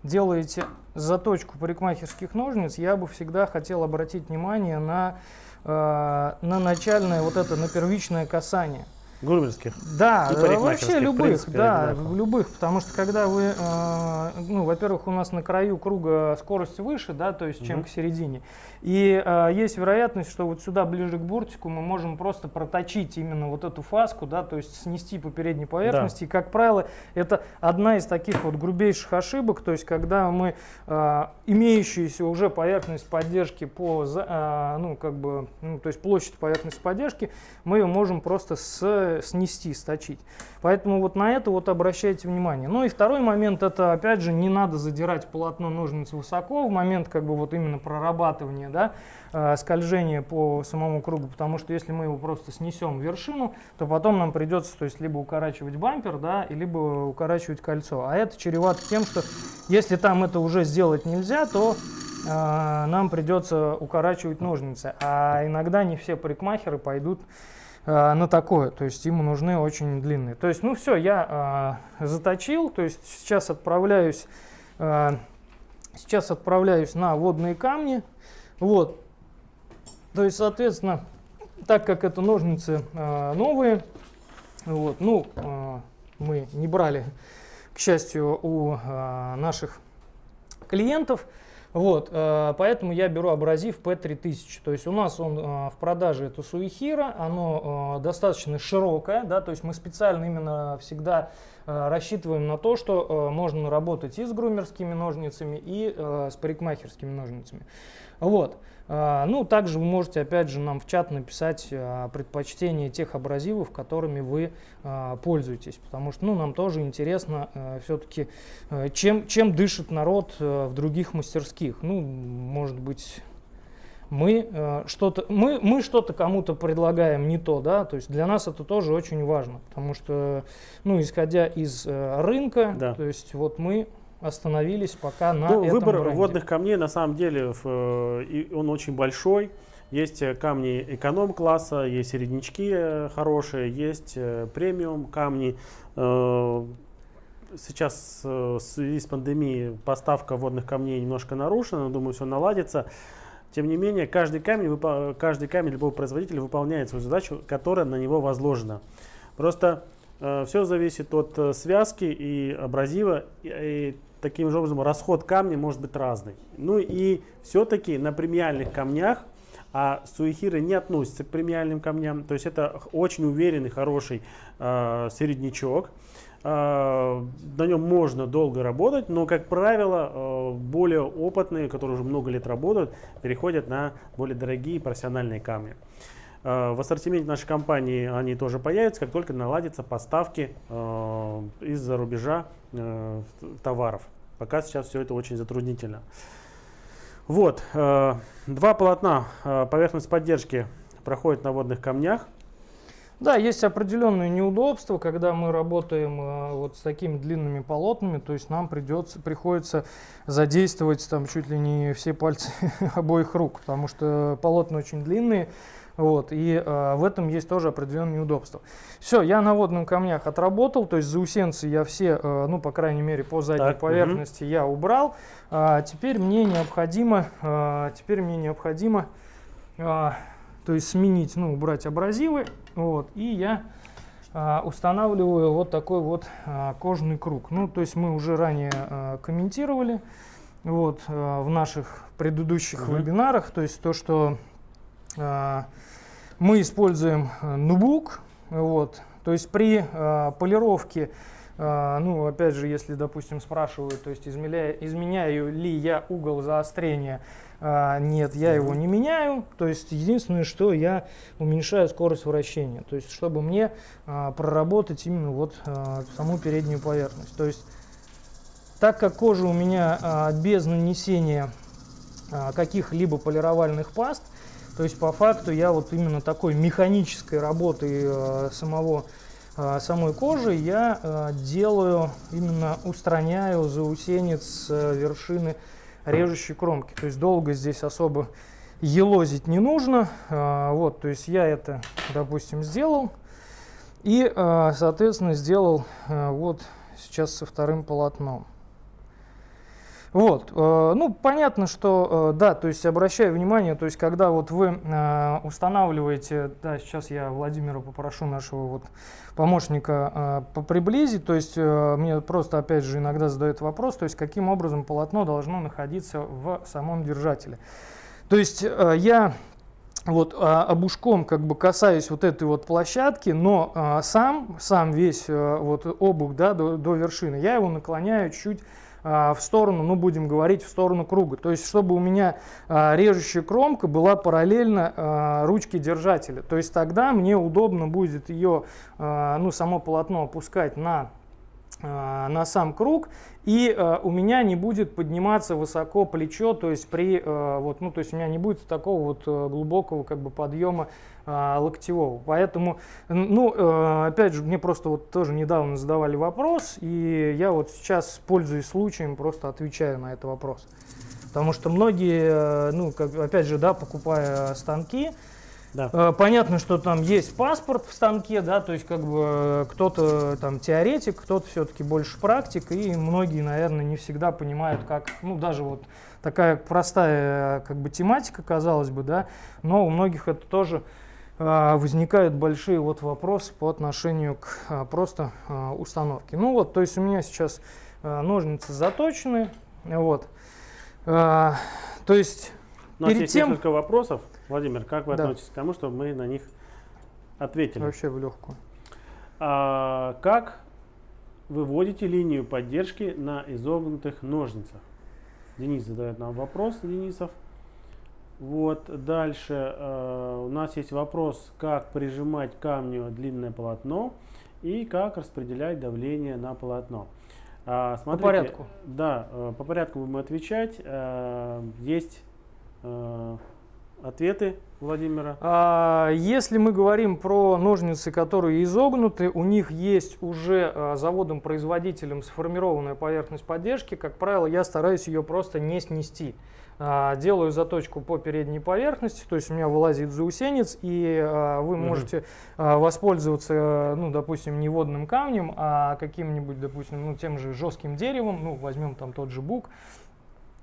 делаете заточку парикмахерских ножниц, я бы всегда хотел обратить внимание на, э, на начальное вот это, на первичное касание. Грумерских. Да, вообще любых, принципе, да, любых, потому что когда вы, э, ну, во-первых, у нас на краю круга скорость выше, да, то есть, чем угу. к середине, и э, есть вероятность, что вот сюда ближе к буртику мы можем просто проточить именно вот эту фаску, да, то есть снести по передней поверхности. Да. И, как правило, это одна из таких вот грубейших ошибок, то есть когда мы э, имеющуюся уже поверхность поддержки по, э, ну, как бы, ну, то есть площадь поверхности поддержки, мы ее можем просто с, снести, сточить. Поэтому вот на это вот обращайте внимание. Ну и второй момент, это опять же не надо задирать полотно ножниц высоко в момент как бы вот именно прорабатывания да, э, скольжение по самому кругу, потому что если мы его просто снесем вершину, то потом нам придется то есть, либо укорачивать бампер, да, либо укорачивать кольцо. А это чревато тем, что если там это уже сделать нельзя, то э, нам придется укорачивать ножницы. А иногда не все парикмахеры пойдут на такое, то есть ему нужны очень длинные. То есть, ну все, я э, заточил, то есть сейчас отправляюсь, э, сейчас отправляюсь на водные камни, вот. То есть, соответственно, так как это ножницы э, новые, вот, ну, э, мы не брали, к счастью, у э, наших клиентов, Вот, э, поэтому я беру абразив P3000. То есть у нас он э, в продаже это Суихира, оно э, достаточно широкое, да, то есть мы специально именно всегда рассчитываем на то, что можно работать и с грумерскими ножницами, и с парикмахерскими ножницами. Вот. А, ну, также вы можете, опять же, нам в чат написать а, предпочтение тех абразивов, которыми вы а, пользуетесь, потому что, ну, нам тоже интересно все-таки, чем, чем дышит народ в других мастерских. Ну, может быть, мы что-то мы, мы что-то кому-то предлагаем не то, да, то есть для нас это тоже очень важно, потому что, ну, исходя из рынка, да. то есть вот мы остановились пока на ну, этом Выбор бренде. водных камней на самом деле э, он очень большой. Есть э, камни эконом-класса, есть середнячки э, хорошие, есть премиум камни. Сейчас в связи с пандемией поставка водных камней немножко нарушена, но думаю, все наладится. Тем не менее, каждый камень, каждый камень любого производителя выполняет свою задачу, которая на него возложена. Просто все зависит от связки и абразива, и, таким же образом расход камня может быть разный. Ну и все-таки на премиальных камнях, а суихиры не относятся к премиальным камням, то есть это очень уверенный, хороший э, середнячок. Э, на нем можно долго работать, но, как правило, э, более опытные, которые уже много лет работают, переходят на более дорогие профессиональные камни. В ассортименте нашей компании они тоже появятся, как только наладятся поставки из-за рубежа э, товаров. Пока сейчас все это очень затруднительно. Вот, два полотна поверхность поддержки проходит на водных камнях. Да, есть определенные неудобства, когда мы работаем э, вот с такими длинными полотнами, то есть нам придется, приходится задействовать там чуть ли не все пальцы [laughs] обоих рук, потому что полотна очень длинные, вот, и э, в этом есть тоже определенные неудобства. Все, я на водных камнях отработал, то есть заусенцы я все, э, ну, по крайней мере, по задней так, поверхности угу. я убрал. А, теперь мне необходимо, а, теперь мне необходимо, а, то есть сменить, ну, убрать абразивы, вот, и я а, устанавливаю вот такой вот кожаный круг. Ну, то есть мы уже ранее комментировали, вот, в наших предыдущих угу. вебинарах, то есть то, что мы используем э, нубук, вот, то есть при э, полировке, э, ну, опять же, если, допустим, спрашивают, то есть изменяю, изменяю ли я угол заострения, нет, я его не меняю, то есть единственное, что я уменьшаю скорость вращения, то есть чтобы мне проработать именно вот саму переднюю поверхность. То есть так как кожа у меня без нанесения каких-либо полировальных паст, то есть по факту я вот именно такой механической работы э, самого, э, самой кожи я э, делаю, именно устраняю заусенец с э, вершины режущей кромки. То есть долго здесь особо елозить не нужно. Э, вот, то есть я это, допустим, сделал. И, э, соответственно, сделал вот сейчас со вторым полотном. Вот, э, ну, понятно, что, э, да, то есть обращаю внимание, то есть когда вот вы э, устанавливаете, да, сейчас я Владимира попрошу нашего вот помощника приблизить, то есть мне просто, опять же, иногда задают вопрос, то есть каким образом полотно должно находиться в самом держателе. То есть я вот а, обушком как бы касаюсь вот этой вот площадки, но а, сам, сам весь вот обух, да, до, до вершины, я его наклоняю чуть в сторону, ну будем говорить, в сторону круга. То есть, чтобы у меня а, режущая кромка была параллельно а, ручке держателя. То есть, тогда мне удобно будет ее, ну само полотно опускать на на сам круг и э, у меня не будет подниматься высоко плечо, то есть при э, вот, ну то есть у меня не будет такого вот глубокого как бы подъема э, локтевого. Поэтому, ну, э, опять же, мне просто вот тоже недавно задавали вопрос, и я вот сейчас, пользуясь случаем, просто отвечаю на этот вопрос. Потому что многие, э, ну, как, опять же, да, покупая станки, да. Э, понятно, что там есть паспорт в станке, да, то есть как бы кто-то там теоретик, кто-то все-таки больше практик, и многие, наверное, не всегда понимают, как, ну даже вот такая простая как бы тематика, казалось бы, да, но у многих это тоже а, возникают большие вот вопросы по отношению к а, просто а, установке. Ну вот, то есть у меня сейчас ножницы заточены, вот. А, то есть У нас перед есть тем... несколько вопросов. Владимир, как вы Да. относитесь к тому, чтобы мы на них ответили? Вообще в легкую. А, как выводите линию поддержки на изогнутых ножницах? Денис задает нам вопрос, Денисов. Вот, дальше э, у нас есть вопрос, как прижимать камню длинное полотно и как распределять давление на полотно. А, смотрите, порядку. Да, э, по порядку будем отвечать. Э, есть э, ответы Владимира. А, Если мы говорим про ножницы, которые изогнуты, у них есть уже а, заводом-производителем сформированная поверхность поддержки. Как правило, я стараюсь ее просто не снести. А, Делаю заточку по передней поверхности, то есть у меня вылазит заусенец, и а, вы можете а, воспользоваться, ну, допустим, не водным камнем, а каким-нибудь, допустим, ну, тем же жестким деревом, ну, возьмем там тот же бук,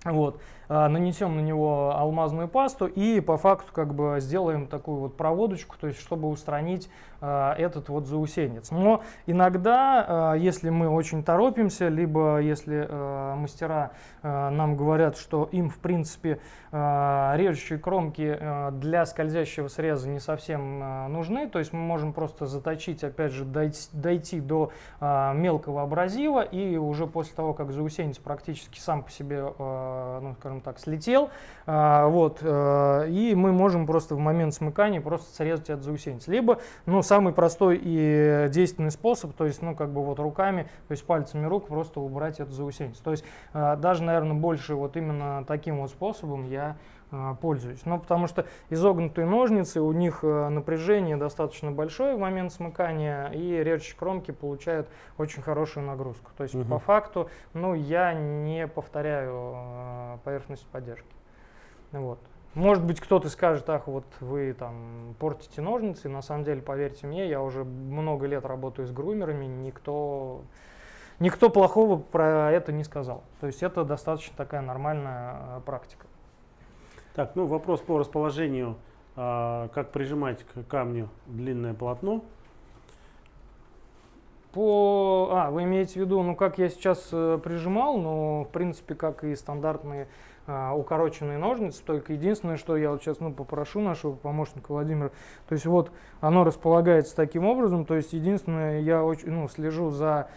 вот, нанесем на него алмазную пасту и по факту как бы сделаем такую вот проводочку, то есть чтобы устранить а, этот вот заусенец. Но иногда, а, если мы очень торопимся, либо если мастера нам говорят, что им в принципе режущие кромки для скользящего среза не совсем нужны, то есть мы можем просто заточить, опять же, дойти, дойти до мелкого абразива и уже после того, как заусенец практически сам по себе, ну, скажем так, слетел, а, вот, а, и мы можем просто в момент смыкания просто срезать этот заусенец. Либо, ну, самый простой и действенный способ, то есть, ну, как бы вот руками, то есть пальцами рук просто убрать этот заусенец. То есть, а, даже, наверное, больше вот именно таким вот способом я пользуюсь. Ну, потому что изогнутые ножницы, у них а, напряжение достаточно большое в момент смыкания, и режущие кромки получают очень хорошую нагрузку. То есть, Мгм. по факту, ну, я не повторяю а, поверхность поддержки. Вот. Может быть, кто-то скажет, ах, вот вы там портите ножницы. На самом деле, поверьте мне, я уже много лет работаю с грумерами, никто, никто плохого про это не сказал. То есть это достаточно такая нормальная а, практика. Так, ну вопрос по расположению, а, как прижимать к камню длинное полотно. По, а, вы имеете в виду, ну как я сейчас э, прижимал, но в принципе как и стандартные а, укороченные ножницы, только единственное, что я вот сейчас ну, попрошу нашего помощника Владимира, то есть вот оно располагается таким образом, то есть единственное, я очень ну, слежу за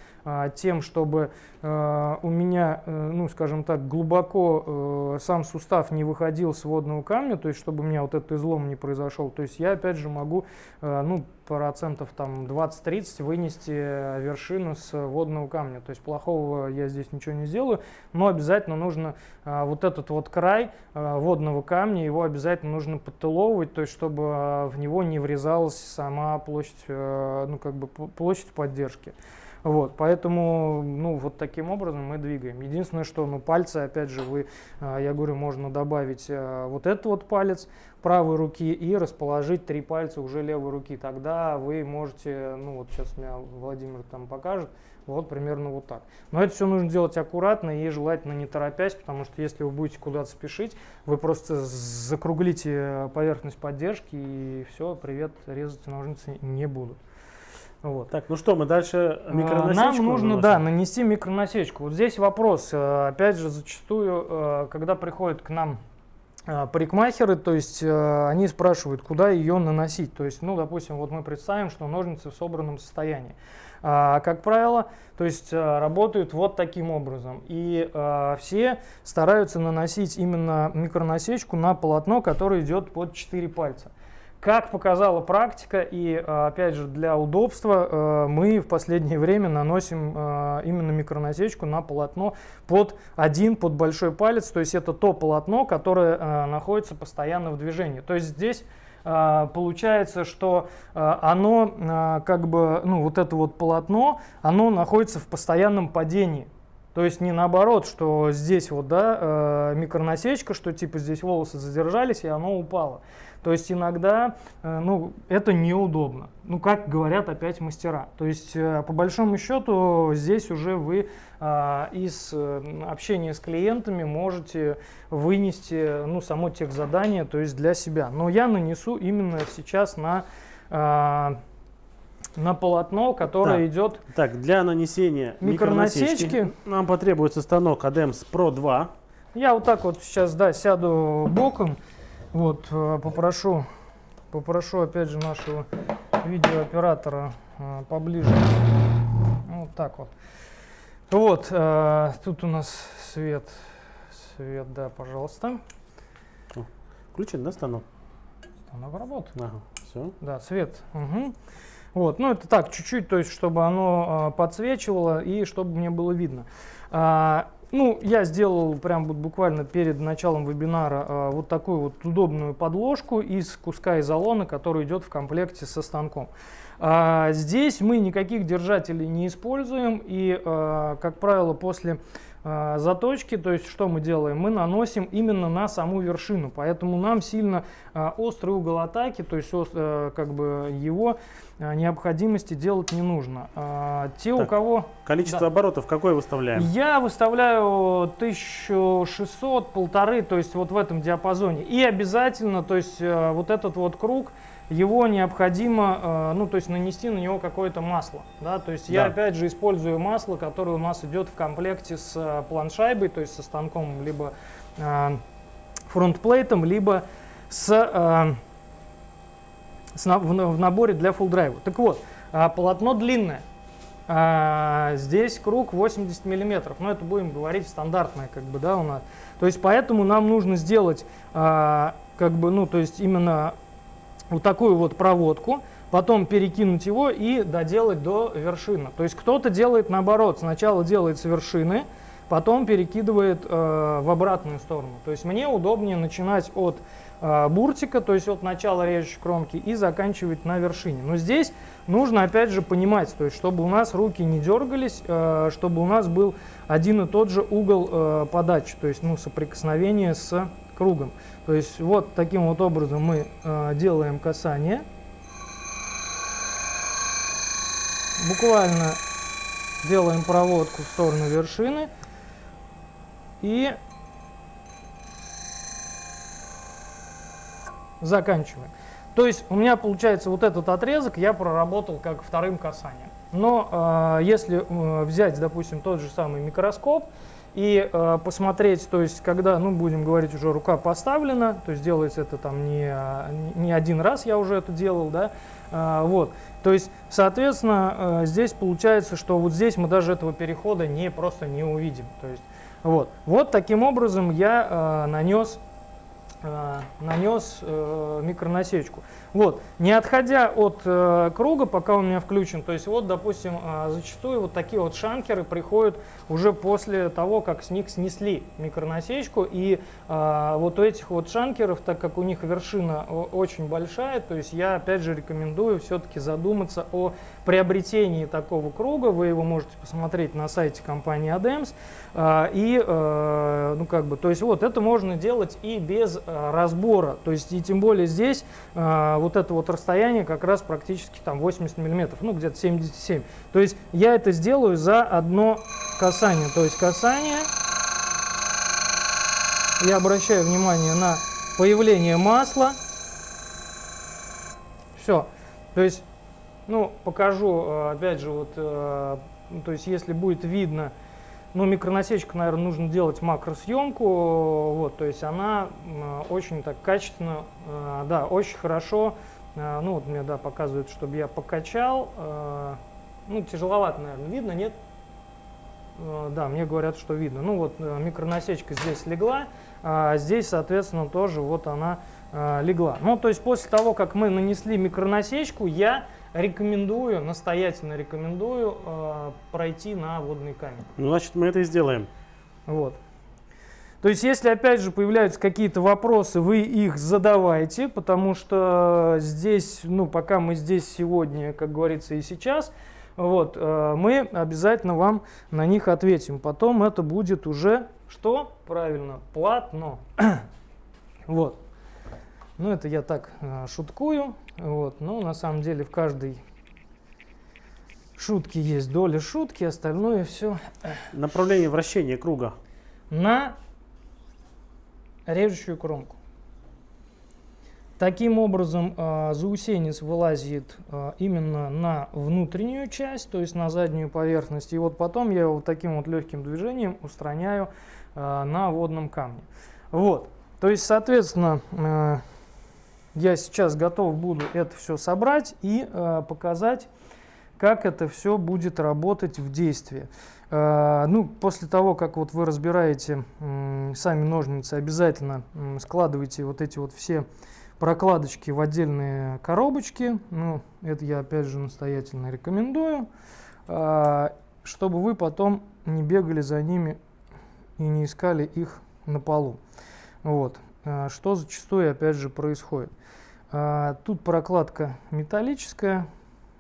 тем, чтобы а, у меня, э, ну скажем так, глубоко э, сам сустав не выходил с водного камня, то есть чтобы у меня вот этот излом не произошел, то есть я опять же могу, э, ну процентов там 20-30 вынести э, вершину с водного камня, то есть плохого я здесь ничего не сделаю, но обязательно нужно а, вот этот вот край а, водного камня, его обязательно нужно подтыловывать, то есть чтобы а, в него не врезалась сама площадь, э, ну как бы площадь поддержки. Вот, поэтому, ну, вот таким образом мы двигаем. Единственное, что, ну, пальцы, опять же, вы, а, я говорю, можно добавить а, вот этот вот палец правой руки и расположить три пальца уже левой руки. Тогда вы можете, ну, вот сейчас меня Владимир там покажет, вот примерно вот так. Но это все нужно делать аккуратно и желательно не торопясь, потому что если вы будете куда-то спешить, вы просто закруглите поверхность поддержки и все, привет, резать ножницы не будут. Вот. Так, ну что, мы дальше А, микронасечку Нам нужно, наносим? да, нанести микронасечку. Вот здесь вопрос, э, опять же, зачастую, э, когда приходят к нам э, парикмахеры, то есть они спрашивают, куда ее наносить. То есть, ну, допустим, вот мы представим, что ножницы в собранном состоянии. А, как правило, то есть работают вот таким образом. И все стараются наносить именно микронасечку на полотно, которое идет под 4 пальца. Как показала практика и, э, опять же, для удобства, э, мы в последнее время наносим э, именно микронасечку на полотно под один, под большой палец. То есть это то полотно, которое э, находится постоянно в движении. То есть здесь э, получается, что э, оно как бы, ну вот это вот полотно, оно находится в постоянном падении. То есть не наоборот, что здесь вот, да, микронасечка, что типа здесь волосы задержались и оно упало. То есть иногда, э, ну, это неудобно. Ну, как говорят опять мастера. То есть, э, по большому счету, здесь уже вы а, из общения с клиентами можете вынести, ну, само техзадание, то есть для себя. Но я нанесу именно сейчас на, а, на полотно, которое Так. идет Так, для нанесения Микронасечки. микронасечки нам потребуется станок ADEMS Pro 2. Я вот так вот сейчас, да, сяду боком, вот, э, попрошу, попрошу опять же нашего видеооператора э, поближе, вот так вот. Вот, э, тут у нас свет, свет, да, пожалуйста. Включен, да, станок? Станок работает. Ага, все. Да, свет. Угу. Вот, ну это так, чуть-чуть, то есть, чтобы оно э, подсвечивало и чтобы мне было видно. А, ну, я сделал прям вот буквально перед началом вебинара э, вот такую вот удобную подложку из куска изолона, который идет в комплекте со станком. А, здесь мы никаких держателей не используем и, э, как правило, после э, заточки, то есть что мы делаем? Мы наносим именно на саму вершину, поэтому нам сильно э, острый угол атаки, то есть э, как бы его э, необходимости делать не нужно. А, те, Так, у кого... Количество Да. оборотов какое выставляем? Я выставляю 1600, полторы, то есть вот в этом диапазоне. И обязательно, то есть э, вот этот вот круг, его необходимо, э, ну то есть нанести на него какое-то масло. Да? То есть я Да. опять же использую масло, которое у нас идет в комплекте с э, планшайбой, то есть со станком, либо э, фронтплейтом, либо с, с в, на- в наборе для full драйва. Так вот, полотно длинное. Здесь круг 80 миллиметров. Но это будем говорить стандартное, как бы, да, у нас. То есть поэтому нам нужно сделать, как бы, ну, то есть именно вот такую вот проводку, потом перекинуть его и доделать до вершины. То есть кто-то делает наоборот, сначала делает с вершины, потом перекидывает э, в обратную сторону. То есть мне удобнее начинать от э, буртика, то есть от начала режущей кромки и заканчивать на вершине. Но здесь нужно опять же понимать, то есть чтобы у нас руки не дергались, э, чтобы у нас был один и тот же угол э, подачи, то есть ну, соприкосновение с кругом. То есть вот таким вот образом мы э, делаем касание. Буквально делаем проводку в сторону вершины и заканчиваем. То есть у меня получается вот этот отрезок я проработал как вторым касанием. Но э, если э, взять, допустим, тот же самый микроскоп и э, посмотреть, то есть когда, ну будем говорить, уже рука поставлена, то есть делается это там не, не один раз, я уже это делал, да, а, вот. То есть, соответственно, э, здесь получается, что вот здесь мы даже этого перехода не просто не увидим. То есть, вот. Вот таким образом я э, нанес э, нанес э, микронасечку. Вот, не отходя от э, круга, пока он у меня включен, то есть вот, допустим, э, зачастую вот такие вот шанкеры приходят уже после того, как с них снесли микронасечку, и э, вот у этих вот шанкеров, так как у них вершина очень большая, то есть я опять же рекомендую все-таки задуматься о приобретении такого круга, вы его можете посмотреть на сайте компании ADEMS, а, и, э, ну, как бы, то есть, вот, это можно делать и без э, разбора. То есть, и тем более здесь э, вот это вот расстояние как раз практически там 80 миллиметров, ну, где-то 77. То есть, я это сделаю за одно касание. То есть, касание. Я обращаю внимание на появление масла. Все. То есть, ну, покажу, э, опять же, вот, э, то есть, если будет видно, ну, микронасечку, наверное, нужно делать макросъемку, вот, то есть она очень так качественно, э, да, очень хорошо, э, ну, вот мне, да, показывают, чтобы я покачал, э, ну, тяжеловато, наверное, видно, нет? Да, мне говорят, что видно. Ну, вот микронасечка здесь легла, а здесь, соответственно, тоже вот она легла. Ну, то есть после того, как мы нанесли микронасечку, я рекомендую, настоятельно рекомендую э, пройти на водный камень. Ну, значит, мы это и сделаем. Вот. То есть, если опять же появляются какие-то вопросы, вы их задавайте, потому что здесь, ну, пока мы здесь сегодня, как говорится, и сейчас, вот, э, мы обязательно вам на них ответим. Потом это будет уже что? Правильно, платно. [clears throat] вот. Ну, это я так э, шуткую. Вот. Но на самом деле в каждой шутке есть доля шутки, остальное все Направление вращения круга. на режущую кромку. Таким образом, э, заусенец вылазит э, именно на внутреннюю часть, то есть на заднюю поверхность. И вот потом я его вот таким вот легким движением устраняю э, на водном камне. Вот. То есть, соответственно, э, я сейчас готов буду это все собрать и э, показать, как это все будет работать в действии. Э, ну, после того, как вот вы разбираете э, сами ножницы, обязательно э, складывайте вот эти вот все прокладочки в отдельные коробочки. Ну, это я опять же настоятельно рекомендую, а, чтобы вы потом не бегали за ними и не искали их на полу. Вот. А, что зачастую опять же происходит. А, тут прокладка металлическая,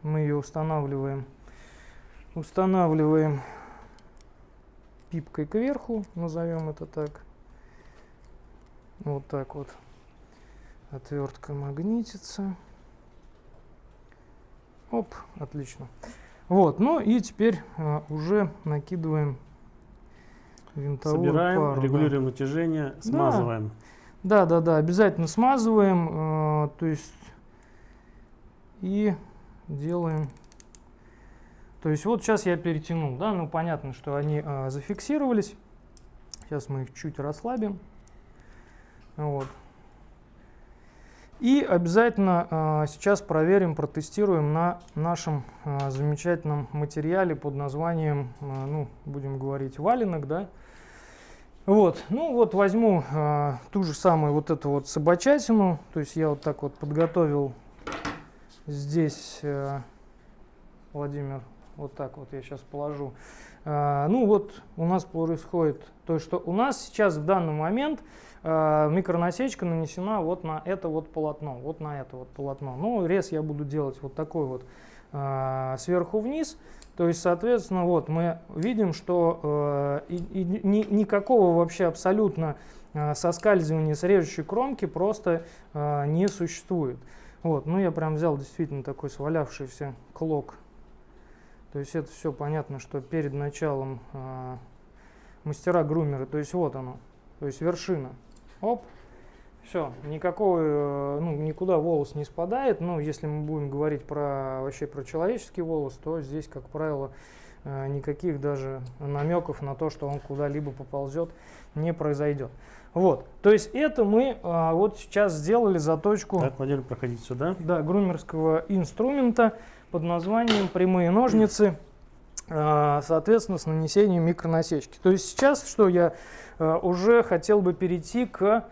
мы ее устанавливаем, устанавливаем пипкой кверху, назовем это так. Вот так вот отвертка магнитится. Оп, отлично. Вот, ну и теперь а, уже накидываем винтовую Собираем, пару, регулируем да. натяжение, смазываем. Да, да, да, обязательно смазываем, э, то есть и делаем. То есть вот сейчас я перетянул, да, ну понятно, что они э, зафиксировались. Сейчас мы их чуть расслабим. Вот. И обязательно э, сейчас проверим, протестируем на нашем э, замечательном материале под названием, э, ну, будем говорить, валенок, да. Вот, ну вот возьму э, ту же самую вот эту вот собачатину, то есть я вот так вот подготовил здесь, э, Владимир, вот так вот я сейчас положу. Э, ну вот у нас происходит то, что у нас сейчас в данный момент Э, микронасечка нанесена вот на это вот полотно, вот на это вот полотно. Ну, рез я буду делать вот такой вот э, сверху вниз. То есть, соответственно, вот мы видим, что э, и, и, ни, никакого вообще абсолютно э, соскальзывания с режущей кромки просто э, не существует. Вот, ну я прям взял действительно такой свалявшийся клок. То есть это все понятно, что перед началом э, мастера грумеры, то есть вот оно, то есть вершина. Оп. Все, никакого, э, ну, никуда волос не спадает. Но если мы будем говорить про вообще про человеческий волос, то здесь, как правило, э, никаких даже намеков на то, что он куда-либо поползет, не произойдет. Вот, то есть это мы а, вот сейчас сделали заточку. Так, Владимир, проходить сюда. Да, грумерского инструмента под названием прямые ножницы, а, соответственно, с нанесением микронасечки. То есть сейчас, что я Э, уже хотел бы перейти к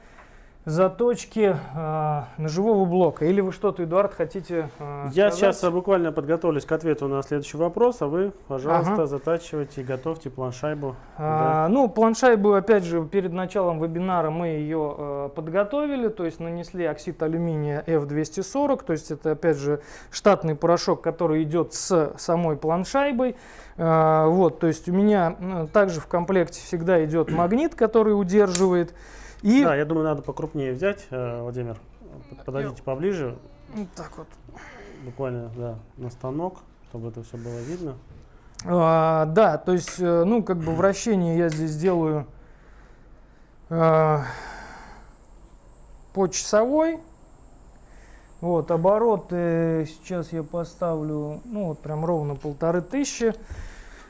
заточке э, ножевого блока. Или вы что-то, Эдуард, хотите э, Я сказать? сейчас буквально подготовлюсь к ответу на следующий вопрос, а вы, пожалуйста, ага. затачивайте и готовьте планшайбу. А, да. Ну, планшайбу, опять же, перед началом вебинара мы ее э, подготовили, то есть нанесли оксид алюминия F240, то есть это, опять же, штатный порошок, который идет с самой планшайбой. А, вот, то есть у меня ну, также в комплекте всегда идет магнит, который удерживает. И... Да, я думаю, надо покрупнее взять, э, Владимир. Подойдите поближе. Вот так вот. Буквально, да, на станок, чтобы это все было видно. А, да, то есть, э, ну, как бы вращение я здесь делаю а, по часовой. Вот, обороты сейчас я поставлю, ну, вот прям ровно полторы тысячи.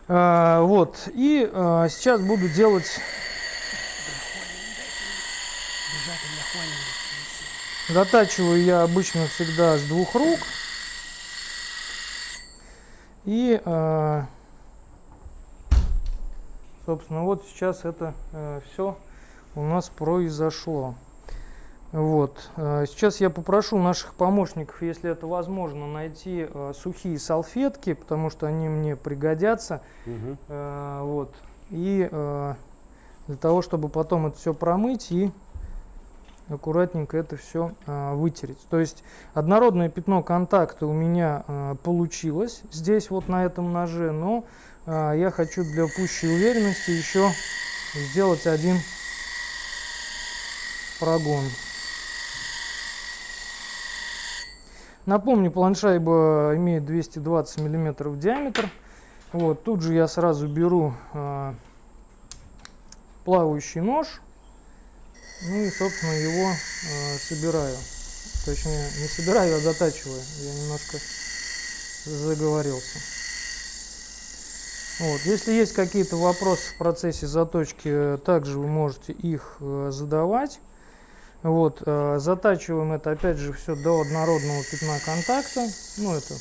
А, вот, и а, сейчас буду делать... Затачиваю я обычно всегда с двух рук. И, а, собственно, вот сейчас это а, все у нас произошло. Вот. Э, сейчас я попрошу наших помощников, если это возможно, найти э, сухие салфетки, потому что они мне пригодятся. Угу. Вот. И для того, чтобы потом это все промыть и аккуратненько это все вытереть. То есть однородное пятно контакта у меня получилось здесь вот на этом ноже, но я хочу для пущей уверенности еще сделать один прогон. Напомню, планшайба имеет 220 миллиметров диаметр. Вот, тут же я сразу беру э, плавающий нож. Ну и, собственно, его э, собираю. точнее не собираю, а затачиваю. Я немножко заговорился. Вот. Если есть какие-то вопросы в процессе заточки, также вы можете их э, задавать. Вот, э, затачиваем это опять же все до однородного пятна контакта. Ну, это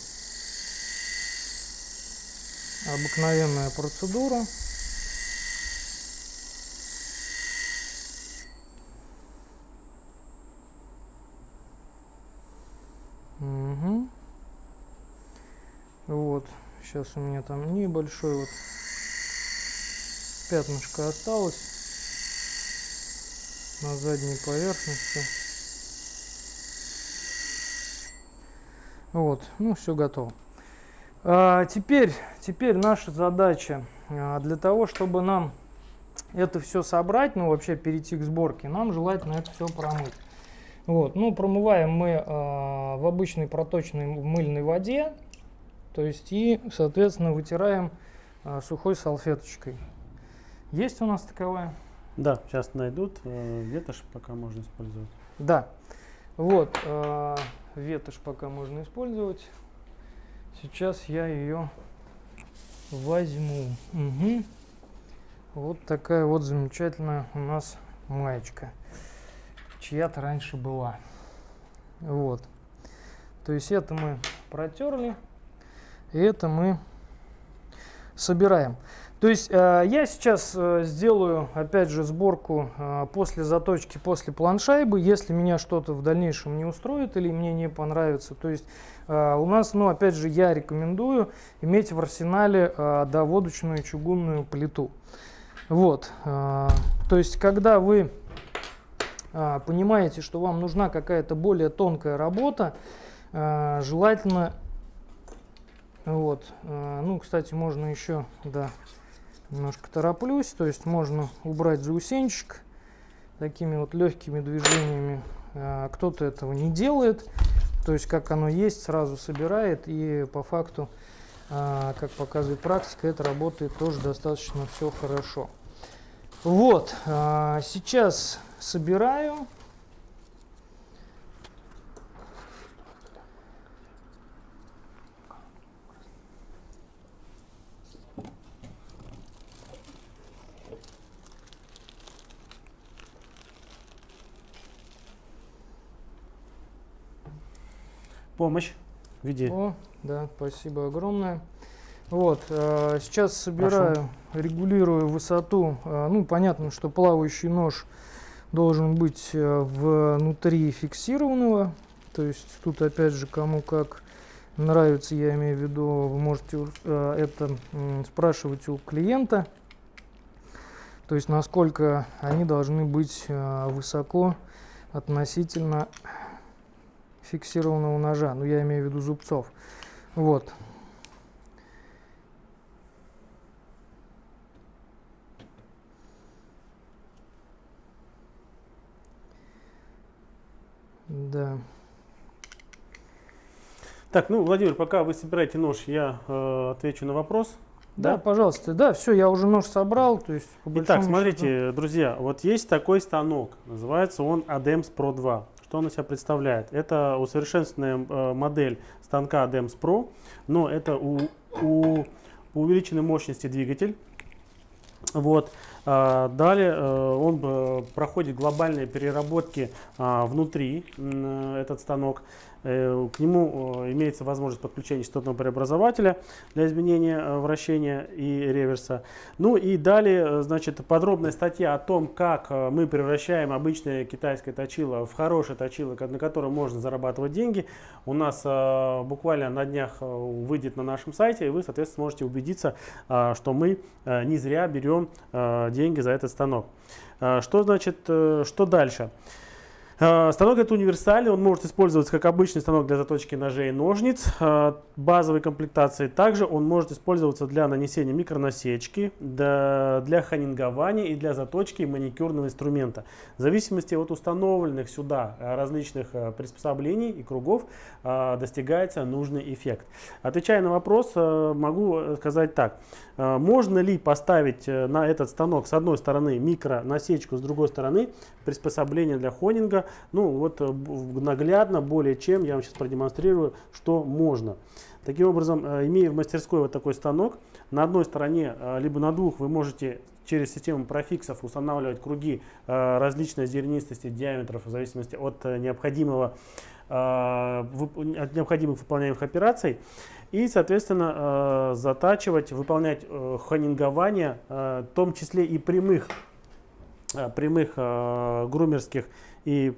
обыкновенная процедура. Угу. Вот, сейчас у меня там небольшой вот пятнышко осталось на задней поверхности. Вот, ну все готово. А, теперь, теперь наша задача а, для того, чтобы нам это все собрать, ну вообще перейти к сборке, нам желательно это все промыть. Вот, ну промываем мы э, в обычной проточной мыльной воде, то есть и, соответственно, вытираем э, сухой салфеточкой. Есть у нас таковая? Да, сейчас найдут. Э, ветошь пока можно использовать. Да, вот, э, ветошь пока можно использовать. Сейчас я ее возьму. Угу. Вот такая вот замечательная у нас маечка чья-то раньше была. Вот. То есть это мы протерли, и это мы собираем. То есть э, я сейчас э, сделаю, опять же, сборку э, после заточки, после планшайбы, если меня что-то в дальнейшем не устроит или мне не понравится. То есть у нас, ну, опять же, я рекомендую иметь в арсенале доводочную чугунную плиту. Вот. То есть, когда вы понимаете, что вам нужна какая-то более тонкая работа, желательно, вот, а, ну, кстати, можно еще, да, немножко тороплюсь, то есть можно убрать заусенчик такими вот легкими движениями. Кто-то этого не делает, то есть как оно есть, сразу собирает и по факту, как показывает практика, это работает тоже достаточно все хорошо. Вот, сейчас собираю. Помощь в виде. О, да, спасибо огромное. Вот, э, сейчас собираю, Прошу. регулирую высоту. Э, ну, понятно, что плавающий нож должен быть э, внутри фиксированного. То есть тут опять же кому как нравится, я имею в виду, вы можете э, это спрашивать у клиента. То есть насколько они должны быть э, высоко относительно фиксированного ножа. Ну я имею в виду зубцов. Вот. Да. Так, ну, Владимир, пока вы собираете нож, я э, отвечу на вопрос. Да, да, пожалуйста. Да, все, я уже нож собрал. То есть, Итак, смотрите, счету... друзья, вот есть такой станок. Называется он ADEMS Pro 2. Что он из себя представляет? Это усовершенствованная э, модель станка ADEMS Pro, но это у, у увеличенной мощности двигатель. Вот. А, далее э, он э, проходит глобальные переработки а, внутри, этот станок. Э, к нему имеется возможность подключения частотного преобразователя для изменения вращения и реверса. Ну и далее, значит, подробная статья о том, как мы превращаем обычное китайское точило в хорошее точило, на котором можно зарабатывать деньги. У нас буквально на днях выйдет на нашем сайте, и вы, соответственно, сможете убедиться, что мы не зря берем деньги за этот станок. Что значит, э, что дальше? А, станок это универсальный, он может использоваться как обычный станок для заточки ножей и ножниц а, базовой комплектации. Также он может использоваться для нанесения микронасечки, для ханингования и для заточки маникюрного инструмента. В зависимости от установленных сюда различных приспособлений и кругов достигается нужный эффект. Отвечая на вопрос, могу сказать так. Э, можно ли поставить э, на этот станок с одной стороны микронасечку, с другой стороны приспособление для хонинга? Ну вот наглядно, более чем, я вам сейчас продемонстрирую, что можно. Таким образом, имея в мастерской вот такой станок, на одной стороне, либо на двух вы можете через систему профиксов устанавливать круги различной зернистости, диаметров в зависимости от необходимого от необходимых выполняемых операций и, соответственно, э, затачивать, выполнять э, хонингование, э, в том числе и прямых, прямых грумерских и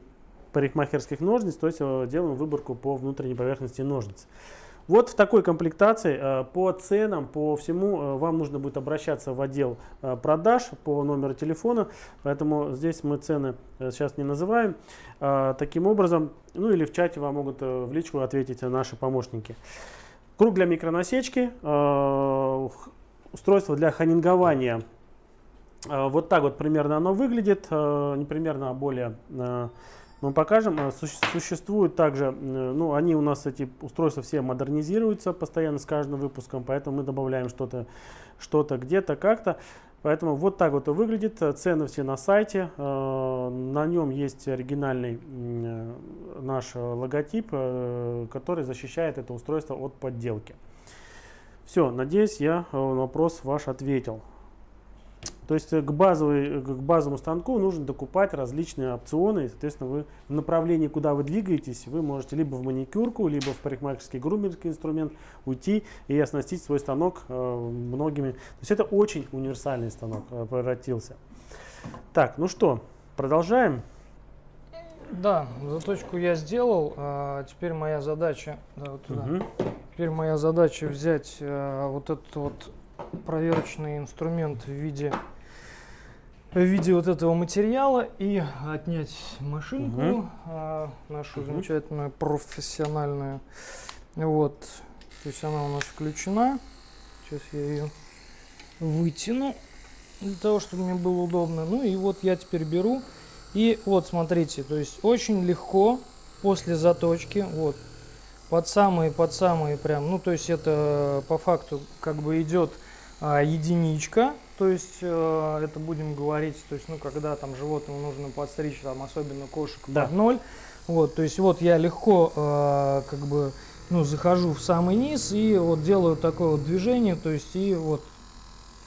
парикмахерских ножниц, то есть делаем выборку по внутренней поверхности ножниц. Вот в такой комплектации по ценам, по всему вам нужно будет обращаться в отдел продаж по номеру телефона, поэтому здесь мы цены сейчас не называем. Таким образом, ну или в чате вам могут в личку ответить наши помощники. Круг для микронасечки, э, устройство для ханингования. Э, вот так вот примерно оно выглядит, э, не примерно, а более мы покажем. Существуют также, ну, они у нас, эти устройства все модернизируются постоянно с каждым выпуском, поэтому мы добавляем что-то что, -то, где-то, как-то. Поэтому вот так вот выглядит. Цены все на сайте. Э, на нем есть оригинальный э, наш логотип, э, который защищает это устройство от подделки. Все, надеюсь, я на вопрос ваш ответил. То есть э, к, базовой, э, к базовому станку нужно докупать различные опционы. И, соответственно, вы в направлении, куда вы двигаетесь, вы можете либо в маникюрку, либо в парикмахерский грумерский инструмент уйти и оснастить свой станок э, многими. То есть это очень универсальный станок превратился. Так, ну что, продолжаем. Да, заточку я сделал. А теперь моя задача, да, вот туда. Угу. Теперь моя задача взять а, вот этот вот проверочный инструмент в виде в виде вот этого материала и отнять машинку угу. а, нашу угу. замечательную профессиональную. Вот. То есть она у нас включена. Сейчас я ее вытяну для того чтобы мне было удобно. Ну и вот я теперь беру. И вот смотрите то есть очень легко после заточки вот под самые под самые прям ну то есть это по факту как бы идет а, единичка, то есть э, это будем говорить, то есть ну когда там животному нужно подстричь, там особенно кошек да. под ноль, вот, то есть вот я легко э, как бы ну захожу в самый низ и вот делаю такое вот движение, то есть и вот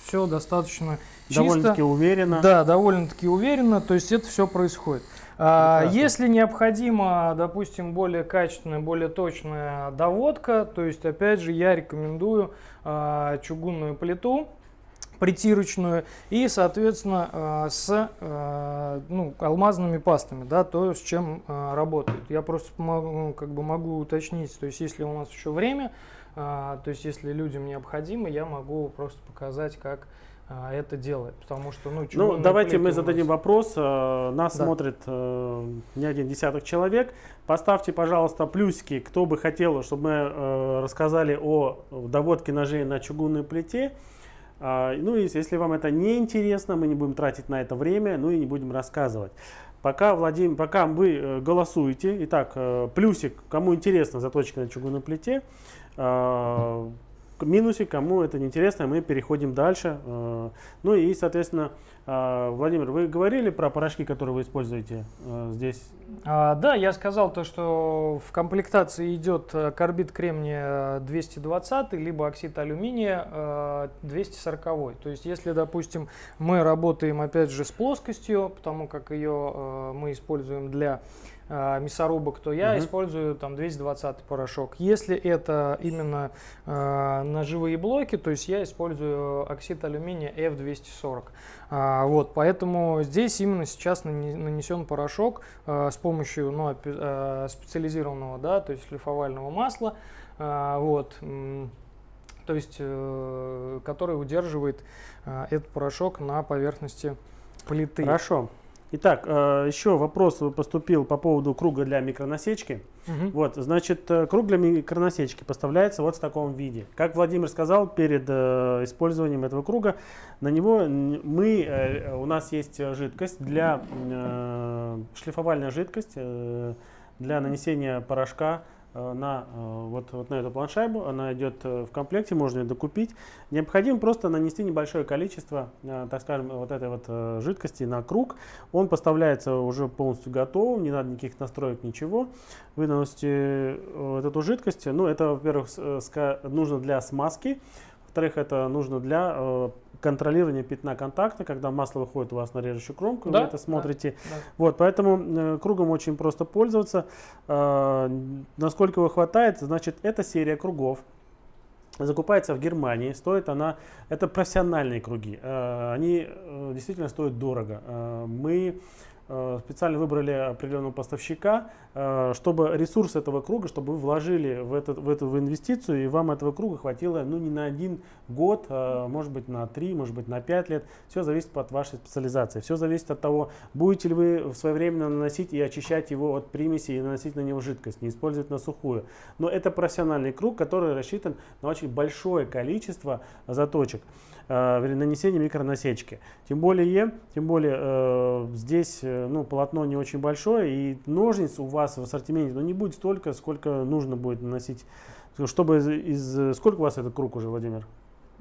все достаточно чисто. Довольно-таки уверенно. Да, довольно-таки уверенно, то есть это все происходит. А, если необходимо, допустим, более качественная, более точная доводка, то есть, опять же, я рекомендую а, чугунную плиту притирочную и, соответственно, а, с ну, алмазными пастами, да, то, с чем работают. Я просто могу, ну, как бы могу уточнить, то есть, если у нас еще время, то есть, если людям необходимо, я могу просто показать, как это делать, потому что, ну, ну давайте мы зададим вопрос. Э, нас да. смотрит э, не один десяток человек. Поставьте, пожалуйста, плюсики, кто бы хотел, чтобы мы э, рассказали о доводке ножей на чугунной плите. А, ну и если вам это не интересно, мы не будем тратить на это время, ну и не будем рассказывать. Пока, Владимир, пока вы голосуете, итак, плюсик, кому интересно заточка на чугунной плите, минусе, кому это не интересно, мы переходим дальше. Э, ну и, соответственно, э, Владимир, вы говорили про порошки, которые вы используете э, здесь? А, да, я сказал то, что в комплектации идет карбид кремния 220, либо оксид алюминия 240. То есть, если, допустим, мы работаем, опять же, с плоскостью, потому как ее мы используем для э, мясорубок, то я угу. использую там 220 порошок. Если это именно э, ножевые блоки, то есть я использую оксид алюминия F240. А, вот, поэтому здесь именно сейчас нанесен порошок э, с помощью ну, э, специализированного, да, то есть шлифовального масла, э, вот, то есть, э, который удерживает э, этот порошок на поверхности плиты. Хорошо. Итак, э, еще вопрос поступил по поводу круга для микронасечки. Угу. Вот, значит, э, круг для микронасечки поставляется вот в таком виде. Как Владимир сказал, перед э, использованием этого круга на него мы, у нас есть жидкость для шлифовальная жидкость для нанесения порошка на, э, вот, вот на эту планшайбу. Она идет э, в комплекте, можно ее докупить. Необходимо просто нанести небольшое количество, так скажем, вот этой вот жидкости на круг. Он поставляется уже полностью готовым, не надо никаких настроек, ничего. Вы наносите вот эту жидкость. Ну, это, во-первых, нужно для смазки. Во-вторых, это нужно для контролирование пятна контакта, когда масло выходит у вас на режущую кромку, да, вы это смотрите. Да, да. Вот, поэтому э, кругом очень просто пользоваться. Э, насколько его хватает, значит, эта серия кругов закупается в Германии. Стоит она, это профессиональные круги. Э, они э, действительно стоят дорого. Э, мы специально выбрали определенного поставщика, э, чтобы ресурс этого круга, чтобы вы вложили в, этот, в эту в инвестицию, и вам этого круга хватило ну, не на один год, а может быть на три, может быть на пять лет. Все зависит от вашей специализации. Все зависит от того, будете ли вы своевременно наносить и очищать его от примеси и наносить на него жидкость, не использовать на сухую. Но это профессиональный круг, который рассчитан на очень большое количество заточек э, нанесения микронасечки. Тем более, тем более э, здесь э, ну, полотно не очень большое, и ножниц у вас в ассортименте ну, не будет столько, сколько нужно будет наносить. Чтобы из, из... Сколько у вас этот круг уже, Владимир?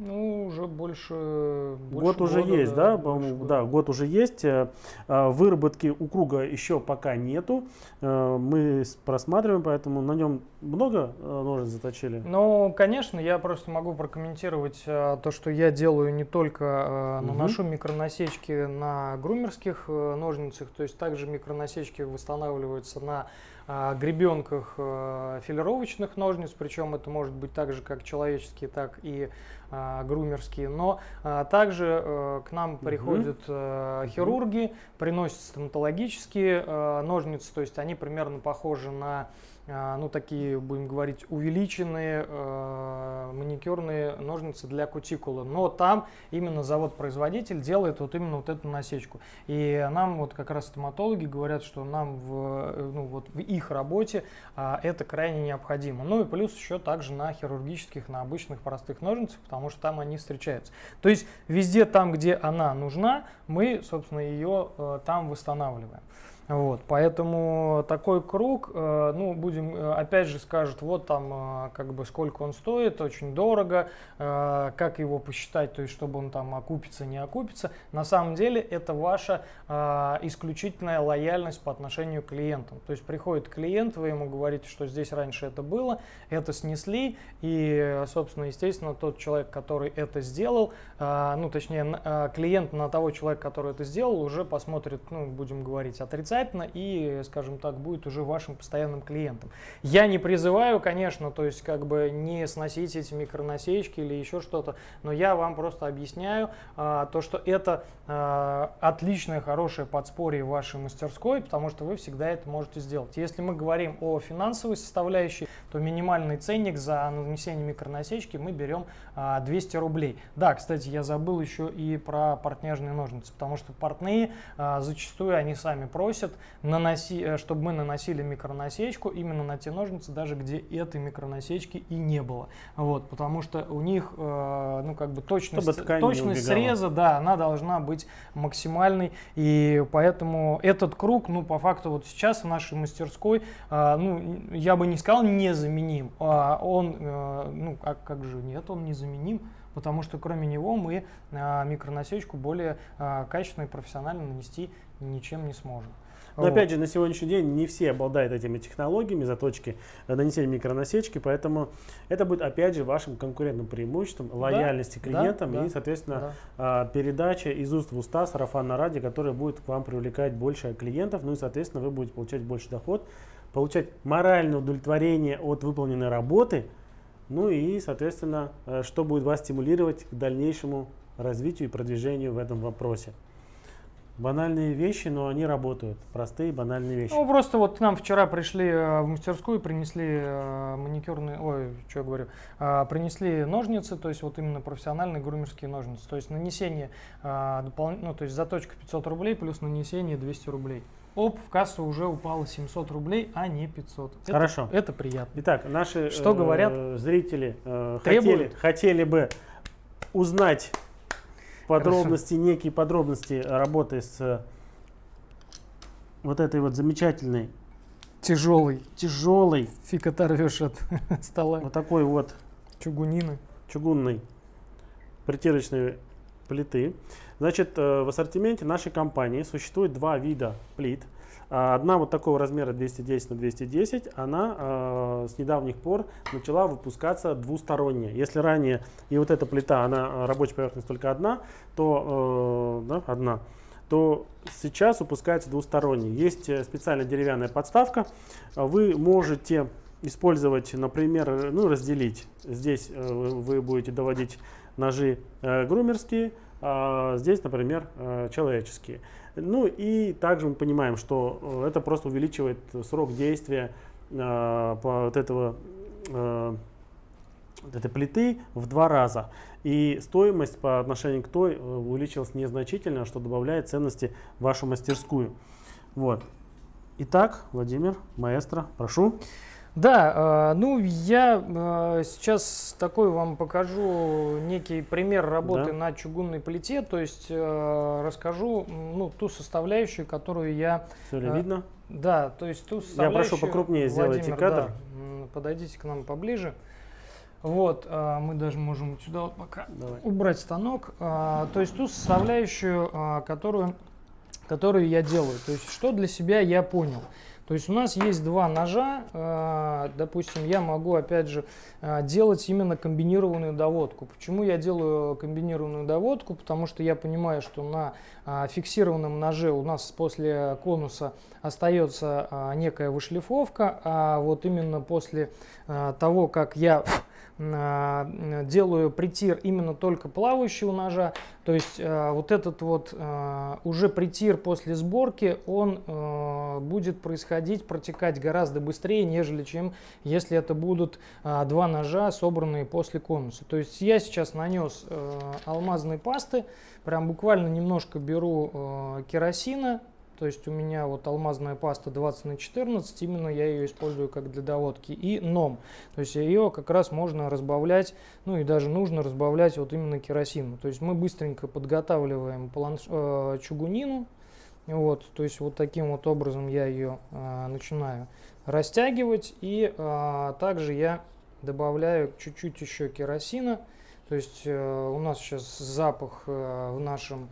Ну, уже больше, больше Год уже года, есть, да? Да, да, год уже есть. Э, а, выработки у круга еще пока нету. Э, мы просматриваем, поэтому на нем много э, ножниц заточили? Ну, конечно, я просто могу прокомментировать то, что я делаю не только наношу угу. микронасечки на грумерских ножницах, то есть также микронасечки восстанавливаются на гребенках филировочных ножниц, причем это может быть так же, как человеческие, так и а, грумерские, но а, также э, к нам приходят э, хирурги, приносят стоматологические э, ножницы, то есть они примерно похожи на ну, такие, будем говорить, увеличенные э, маникюрные ножницы для кутикулы. Но там именно завод-производитель делает вот именно вот эту насечку. И нам вот как раз стоматологи говорят, что нам в, ну, вот в их работе э, это крайне необходимо. Ну и плюс еще также на хирургических, на обычных простых ножницах, потому что там они встречаются. То есть везде там, где она нужна, мы, собственно, ее э, там восстанавливаем. Вот, поэтому такой круг, э, ну, будем, э, опять же, скажут, вот там, э, как бы, сколько он стоит, очень дорого, как его посчитать, то есть, чтобы он там окупится, не окупится. На самом деле, это ваша исключительная лояльность по отношению к клиентам. То есть, приходит клиент, вы ему говорите, что здесь раньше это было, это снесли, и, собственно, естественно, тот человек, который это сделал, ну, точнее, клиент на того человека, который это сделал, уже посмотрит, ну, будем говорить, отрицательно, обязательно и, скажем так, будет уже вашим постоянным клиентом. Я не призываю, конечно, то есть как бы не сносить эти микронасечки или еще что-то, но я вам просто объясняю а, то, что это а, отличное, хорошее подспорье вашей мастерской, потому что вы всегда это можете сделать. Если мы говорим о финансовой составляющей, то минимальный ценник за нанесение микронасечки мы берем а, 200 рублей. Да, кстати, я забыл еще и про портняжные ножницы, потому что портные а, зачастую они сами просят просят, наноси, э, чтобы мы наносили микронасечку именно на те ножницы, даже где этой микронасечки и не было. Вот, потому что у них, э, ну, как бы точность, точность среза, да, она должна быть максимальной. И поэтому этот круг, ну, по факту, вот сейчас в нашей мастерской, э, ну, я бы не сказал незаменим. А он, ну, а как же нет, он незаменим потому что кроме него мы а, микронасечку более а, качественно и профессионально нанести ничем не сможем. Но вот. опять же, на сегодняшний день не все обладают этими технологиями заточки, э, нанесения микронасечки, поэтому это будет опять же вашим конкурентным преимуществом, лояльности да, клиентам да, и, соответственно, да. А, передача из уст в уста сарафанно ради, которая будет к вам привлекать больше клиентов, ну и, соответственно, вы будете получать больше доход, получать моральное удовлетворение от выполненной работы, ну и, соответственно, э, что будет вас стимулировать к дальнейшему развитию и продвижению в этом вопросе. Банальные вещи, но они работают. Простые банальные вещи. Ну, просто вот к нам вчера пришли э, в мастерскую, принесли э, маникюрные, ой, что я говорю, э, принесли ножницы, то есть вот именно профессиональные грумерские ножницы. То есть нанесение, допол... ну, то есть заточка 500 рублей плюс нанесение 200 рублей. Оп, в кассу уже упало 700 рублей, а не 500. Это, Хорошо. Это приятно. Итак, наши что говорят? зрители хотели, хотели бы узнать подробности, Хорошо. некие подробности работы с вот этой вот замечательной Тяжелый. Тяжелый. Фиг оторвешь от [laughs] стола. Вот такой вот Чугунины. чугунной притирочной плиты. Значит, э, в ассортименте нашей компании существует два вида плит. А, Одна вот такого размера 210 на 210, она э, с недавних пор начала выпускаться двусторонняя. Если ранее и вот эта плита, она э, рабочая поверхность только одна, то э, да, одна, то сейчас выпускается двусторонний. Есть э, специальная деревянная подставка. А Вы можете использовать, например, ну, разделить. Здесь э, вы будете доводить ножи э, грумерские, а здесь, например, человеческие. Ну и также мы понимаем, что э, это просто увеличивает срок действия э, по вот этого э, вот этой плиты в два раза. И стоимость по отношению к той э, увеличилась незначительно, что добавляет ценности в вашу мастерскую. Вот. Итак, Владимир, маэстро, прошу. Да, э, ну я э, сейчас такой вам покажу некий пример работы Да. на чугунной плите, то есть э, расскажу ну, ту составляющую, которую я, Все ли видно? да, то есть ту Я составляющую. прошу покрупнее сделайте Владимир, кадр. да, подойдите к нам поближе. Вот, мы даже можем сюда вот пока Давай. убрать станок. То есть ту составляющую, которую, которую я делаю. То есть что для себя я понял. То есть у нас есть два ножа, а, допустим, я могу опять же а, делать именно комбинированную доводку. Почему я делаю комбинированную доводку? Потому что я понимаю, что на а, фиксированном ноже у нас после конуса остается некая вышлифовка, а вот именно после того, как я делаю притир именно только плавающего ножа, то есть а, вот этот вот а, уже притир после сборки, он будет происходить, протекать гораздо быстрее, нежели чем если это будут два ножа, собранные после конуса. То есть я сейчас нанес э, алмазной пасты, прям буквально немножко беру э, керосина, то есть у меня вот алмазная паста 20 на 14, именно я ее использую как для доводки. И ном, то есть ее как раз можно разбавлять, ну и даже нужно разбавлять вот именно керосином. То есть мы быстренько подготавливаем планш- э, чугунину, вот, то есть вот таким вот образом я ее э, начинаю растягивать. И э, также я добавляю чуть-чуть еще керосина. То есть э, у нас сейчас запах э, в нашем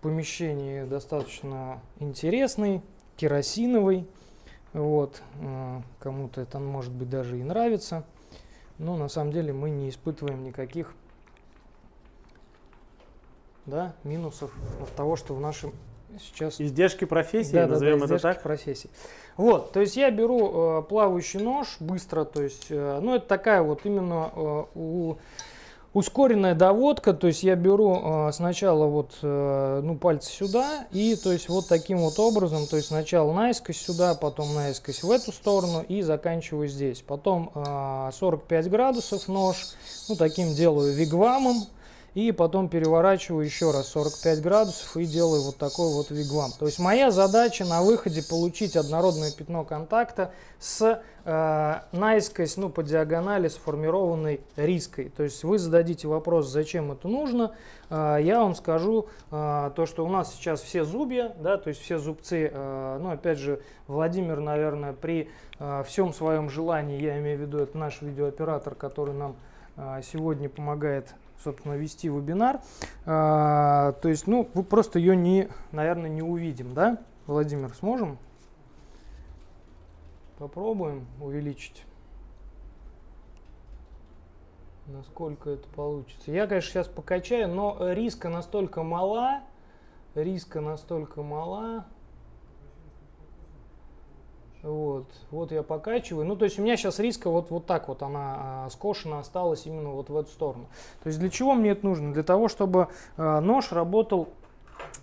помещении достаточно интересный, керосиновый. Вот, э, кому-то это может быть даже и нравится. Но на самом деле мы не испытываем никаких да, минусов от того, что в нашем сейчас Издержки профессии, да, да, да, назовем это издержки так. профессии. Вот, то есть я беру э, плавающий нож быстро, то есть, э, ну это такая вот именно э, у- ускоренная доводка, то есть я беру э, сначала вот, э, ну пальцы сюда и то есть вот таким вот образом, то есть сначала наискось сюда, потом наискось в эту сторону и заканчиваю здесь. Потом э, 45 градусов нож, ну таким делаю вигвамом, и потом переворачиваю еще раз 45 градусов и делаю вот такой вот вигвам. То есть моя задача на выходе получить однородное пятно контакта с э, наискось, ну по диагонали сформированной риской. То есть вы зададите вопрос, зачем это нужно, Э, я вам скажу э, то, что у нас сейчас все зубья, да, то есть все зубцы, э, ну опять же Владимир, наверное, при э, всем своем желании, я имею в виду, это наш видеооператор, который нам э, сегодня помогает собственно, вести вебинар. А, то есть, ну, вы просто ее не, наверное, не увидим, да? Владимир, сможем? Попробуем увеличить. Насколько это получится. Я, конечно, сейчас покачаю, но риска настолько мала, риска настолько мала. Вот, вот я покачиваю. Ну, то есть у меня сейчас риска вот, вот так вот она а, скошена осталась именно вот в эту сторону. То есть для чего мне это нужно? Для того, чтобы а, нож работал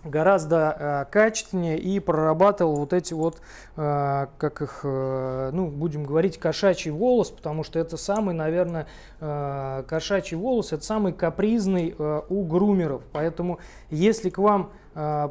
гораздо а, качественнее и прорабатывал вот эти вот, а, как их, а, ну, будем говорить, кошачий волос, потому что это самый, наверное, а, кошачий волос, это самый капризный а, у грумеров. Поэтому если к вам э,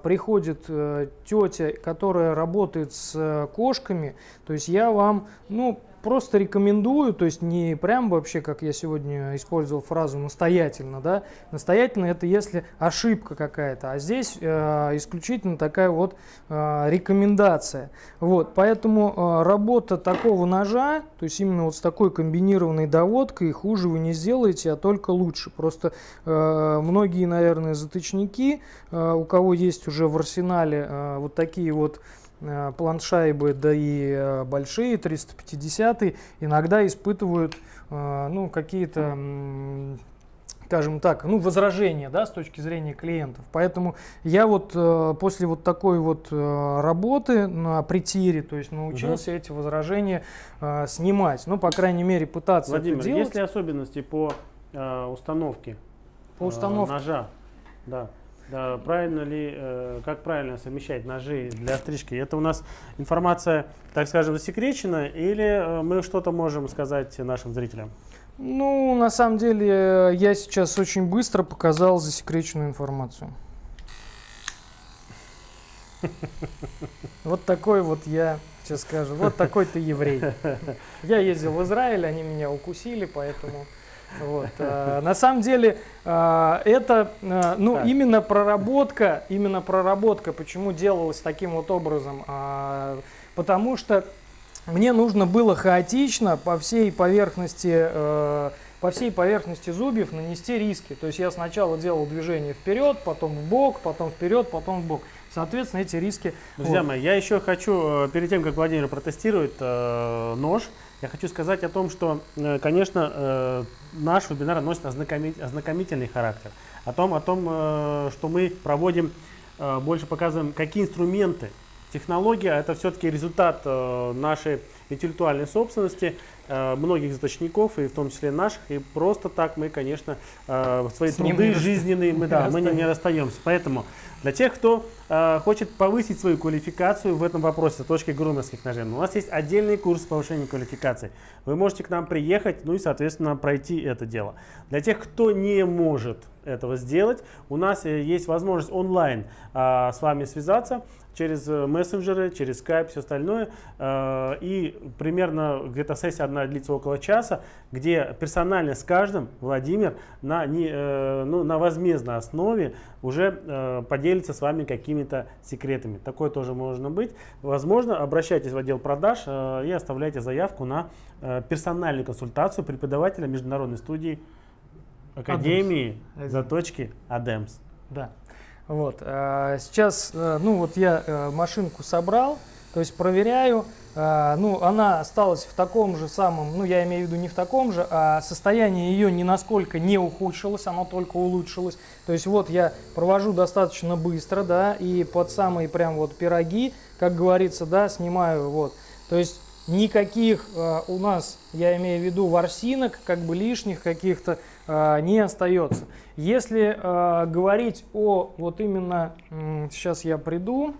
приходит э, тетя, которая работает с э, кошками, то есть я вам, ну, просто рекомендую, то есть не прям вообще, как я сегодня использовал фразу настоятельно, да, настоятельно это если ошибка какая-то, а здесь э, исключительно такая вот э, рекомендация. Вот, поэтому э, работа такого ножа, то есть именно вот с такой комбинированной доводкой, хуже вы не сделаете, а только лучше. Просто э, многие, наверное, затычники, э, у кого есть уже в арсенале э, вот такие вот Э, планшайбы, да и э, большие 350 иногда испытывают э, ну, какие-то скажем так, ну, возражения, да, с точки зрения клиентов. Поэтому я вот э, после вот такой вот э, работы на притире, то есть научился угу. эти возражения э, снимать. Ну, по крайней мере, пытаться Владимир, это делать. есть ли особенности по э, установке, по установке э, ножа? Да. Да, правильно ли, э, как правильно совмещать ножи для стрижки? Это у нас информация, так скажем, засекречена или э, мы что-то можем сказать нашим зрителям? Ну, на самом деле, я сейчас очень быстро показал засекреченную информацию. Вот такой вот я, сейчас скажу, вот такой ты еврей. Я ездил в Израиль, они меня укусили, поэтому... Вот. А, на самом деле а, это а, ну, так. именно проработка, именно проработка, почему делалось таким вот образом, потому что мне нужно было хаотично по всей поверхности по всей поверхности зубьев нанести риски. То есть я сначала делал движение вперед, потом в бок, потом вперед, потом в бок. Соответственно, эти риски... Друзья вот. мои, я еще хочу, э, перед тем, как Владимир протестирует э, нож, я хочу сказать о том, что, э, конечно, э, наш вебинар носит ознакомительный характер. О том, о том э, что мы проводим, больше показываем, какие инструменты. Технология – это все-таки результат нашей интеллектуальной собственности, многих заточников, и в том числе наших. И просто так мы, конечно, свои С труды жизненные, мы, да, мы не, не расстаемся. Поэтому для тех, кто э, хочет повысить свою квалификацию в этом вопросе с точки грумерских ножей, у нас есть отдельный курс повышения квалификации. Вы можете к нам приехать, ну и, соответственно, пройти это дело. Для тех, кто не может этого сделать, у нас э, есть возможность онлайн э, с вами связаться через э, мессенджеры, через Skype, все остальное. Э, и примерно где-то сессия одна длится около часа, где персонально с каждым Владимир на, не, э, ну, на возмездной основе уже поделится с вами какими-то секретами. Такое тоже можно быть. Возможно, обращайтесь в отдел продаж и оставляйте заявку на персональную консультацию преподавателя международной студии Академии Адемс. заточки Адемс. Да. Вот. А, сейчас, э, ну вот я э, машинку собрал, то есть проверяю, а, ну она осталась в таком же самом, ну я имею в виду не в таком же, а состояние ее ни насколько не ухудшилось, оно только улучшилось. То есть вот я провожу достаточно быстро, да, и под самые прям вот пироги, как говорится, да, снимаю вот. То есть никаких э, у нас, я имею в виду ворсинок, как бы лишних каких-то не остается. Если э, говорить о вот именно, э, сейчас я приду,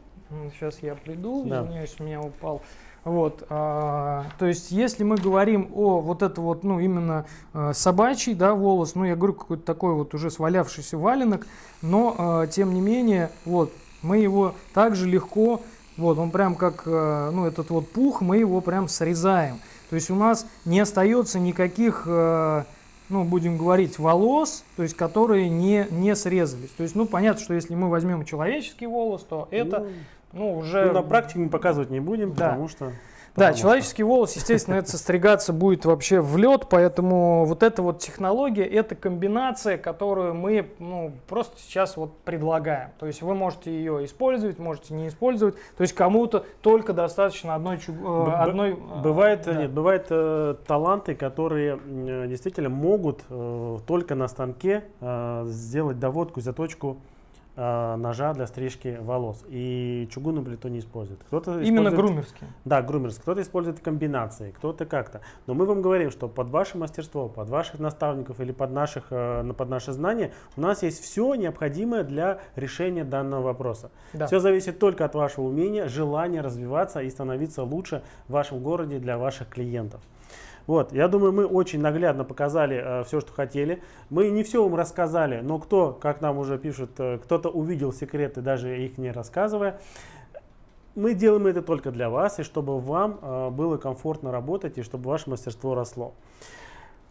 сейчас я приду, да. извиняюсь, у меня упал. Вот, э, то есть, если мы говорим о вот это вот, ну, именно э, собачий, да, волос, ну, я говорю, какой-то такой вот уже свалявшийся валенок, но, э, тем не менее, вот, мы его также легко вот, он прям как, э, ну, этот вот пух, мы его прям срезаем. То есть у нас не остается никаких, э, ну, будем говорить, волос, то есть которые не, не срезались. То есть, ну, понятно, что если мы возьмем человеческий волос, то это, ну, ну уже... Ну, на практике мы показывать не будем, да. потому что... Да, человеческий волос, естественно, это состригаться будет вообще в лед, поэтому вот эта вот технология, это комбинация, которую мы ну, просто сейчас вот предлагаем. То есть вы можете ее использовать, можете не использовать. То есть кому-то только достаточно одной... Э, одной э, бывает, да. нет, бывают э, таланты, которые э, действительно могут э, только на станке э, сделать доводку, заточку э, ножа для стрижки волос. И чугунную плиту не использует. Кто-то Именно грумерские? Да, грумерские. Кто-то использует комбинации, кто-то как-то. Но мы вам говорим, что под ваше мастерство, под ваших наставников или под, наших, э, под наши знания у нас есть все необходимое для решения данного вопроса. Да. Все зависит только от вашего умения, желания развиваться и становиться лучше в вашем городе для ваших клиентов. Вот, я думаю, мы очень наглядно показали э, все, что хотели. Мы не все вам рассказали, но кто, как нам уже пишут, э, кто-то увидел секреты, даже их не рассказывая. Мы делаем это только для вас, и чтобы вам э, было комфортно работать, и чтобы ваше мастерство росло.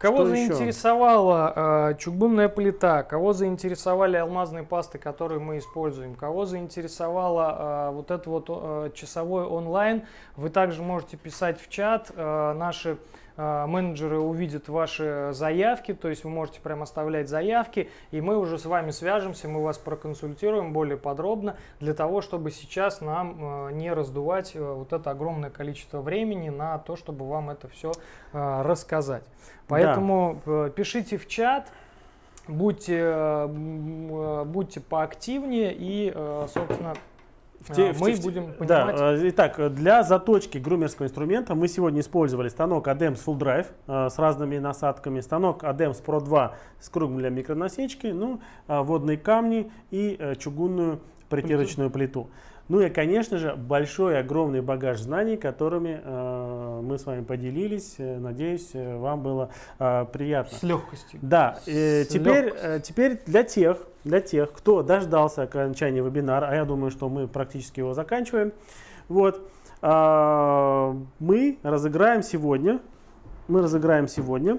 Кого Что заинтересовала э, чугунная плита, кого заинтересовали алмазные пасты, которые мы используем, кого заинтересовала э, вот это вот э, часовой онлайн, вы также можете писать в чат. Э, наши менеджеры увидят ваши заявки, то есть вы можете прямо оставлять заявки, и мы уже с вами свяжемся, мы вас проконсультируем более подробно, для того, чтобы сейчас нам а, не раздувать а, вот это огромное количество времени на то, чтобы вам это все рассказать. Поэтому да. пишите в чат, будьте, будьте поактивнее и, собственно, в те, мы в, будем понимать. Да, э, итак, для заточки грумерского инструмента мы сегодня использовали станок ADEMS Full Drive э, с разными насадками, станок ADEMS Pro 2 с кругом для микронасечки, ну, э, водные камни и чугунную притирочную плиту. Ну и, конечно же, большой, огромный багаж знаний, которыми э, мы с вами поделились. Надеюсь, вам было э, приятно. С легкостью. Да. Э, теперь, э, теперь для тех, для тех, кто дождался окончания вебинара, а я думаю, что мы практически его заканчиваем, вот, э, мы разыграем сегодня, мы разыграем сегодня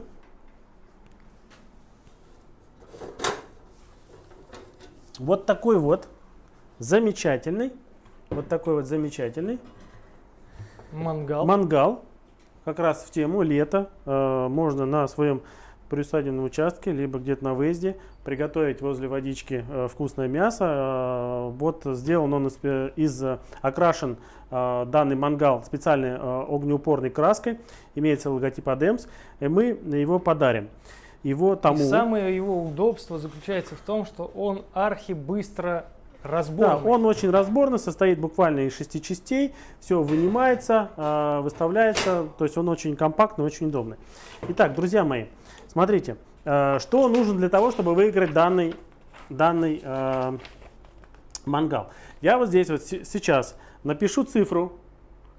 вот такой вот замечательный вот такой вот замечательный. Мангал. Мангал. Как раз в тему лето. Э, можно на своем приусадебном участке, либо где-то на выезде, приготовить возле водички э, вкусное мясо. Э, вот сделан он из, из окрашен э, данный мангал специальной э, огнеупорной краской. Имеется логотип ADEMS. И мы его подарим. Его тому... И самое его удобство заключается в том, что он архи быстро Разборный. Да, он очень разборный, состоит буквально из шести частей. Все вынимается, э, выставляется. То есть он очень компактный, очень удобный. Итак, друзья мои, смотрите, э, что нужно для того, чтобы выиграть данный, данный э, мангал. Я вот здесь вот сейчас напишу цифру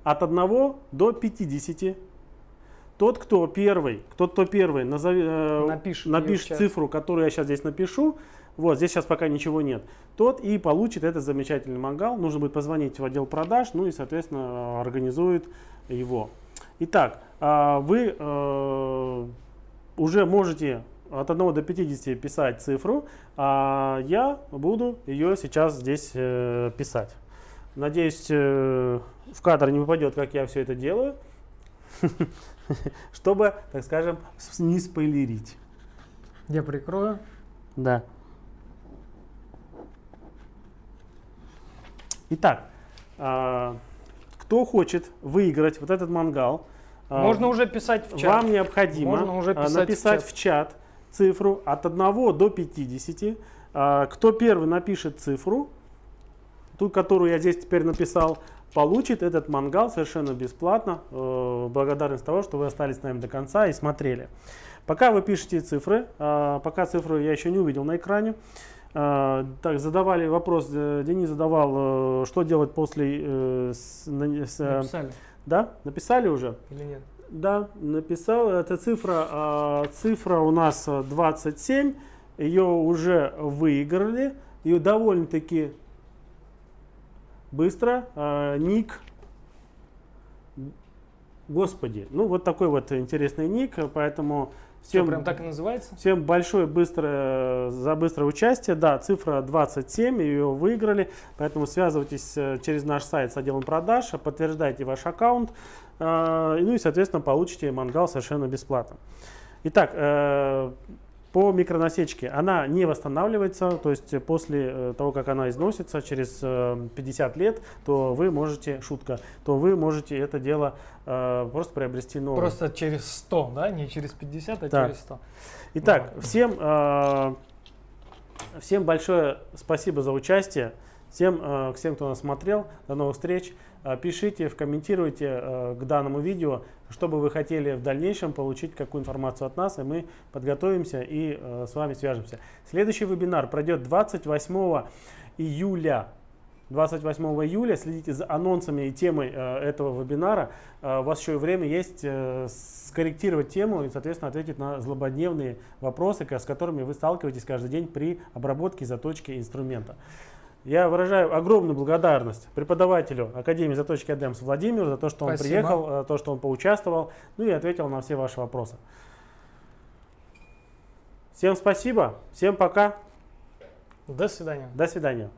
от 1 до 50. Тот, кто первый, кто, кто первый назови, э, напишет, напишет цифру, которую я сейчас здесь напишу, вот, здесь сейчас пока ничего нет, тот и получит этот замечательный мангал. Нужно будет позвонить в отдел продаж, ну и, соответственно, организует его. Итак, а, вы э, уже можете от 1 до 50 писать цифру, а я буду ее сейчас здесь э, писать. Надеюсь, э, в кадр не попадет, как я все это делаю, [laughs] чтобы, так скажем, не спойлерить. Я прикрою. Да. Итак, а, кто хочет выиграть вот этот мангал, а, можно уже писать в чат. Вам необходимо Можно уже а, писать написать в чат. в чат цифру от 1 до 50. Кто первый напишет цифру, ту, которую я здесь теперь написал, получит этот мангал совершенно бесплатно. Э, благодарность того, что вы остались с нами до конца и смотрели. Пока вы пишете цифры, пока цифру я еще не увидел на экране, так, задавали вопрос, э, Денис задавал, э, что делать после... Э, с, с, написали. Да? Написали уже? Или нет? Да, написал. Это цифра, а, цифра у нас 27. Ее уже выиграли. Ее довольно-таки быстро. А, ник. Господи. Ну, вот такой вот интересный ник. Поэтому Всем, прям так и называется? Всем большое быстрое, за быстрое участие. Да, цифра 27, ее выиграли. Поэтому связывайтесь э, через наш сайт с отделом продаж, подтверждайте ваш аккаунт. Э, ну и, соответственно, получите мангал совершенно бесплатно. Итак, э, по микронасечке она не восстанавливается, то есть после э, того, как она износится через 50 э, лет, то вы можете, шутка, то вы можете это дело э, просто приобрести новое. Просто через 100, да, не через 50, а так. через 100. Итак, ну. всем, э, всем большое спасибо за участие, всем, э, всем, кто нас смотрел, до новых встреч. Э, пишите, комментируйте э, к данному видео, что бы вы хотели в дальнейшем получить, какую информацию от нас, и мы подготовимся и э, с вами свяжемся. Следующий вебинар пройдет 28 июля 28 июля. Следите за анонсами и темой э, этого вебинара. Э, у вас еще время есть э, скорректировать тему и, соответственно, ответить на злободневные вопросы, с которыми вы сталкиваетесь каждый день при обработке заточки инструмента. Я выражаю огромную благодарность преподавателю Академии заточки Адемс Владимиру за то, что он Спасибо. приехал, за то, что он поучаствовал, ну и ответил на все ваши вопросы. Всем спасибо, всем пока, До свидания. до свидания.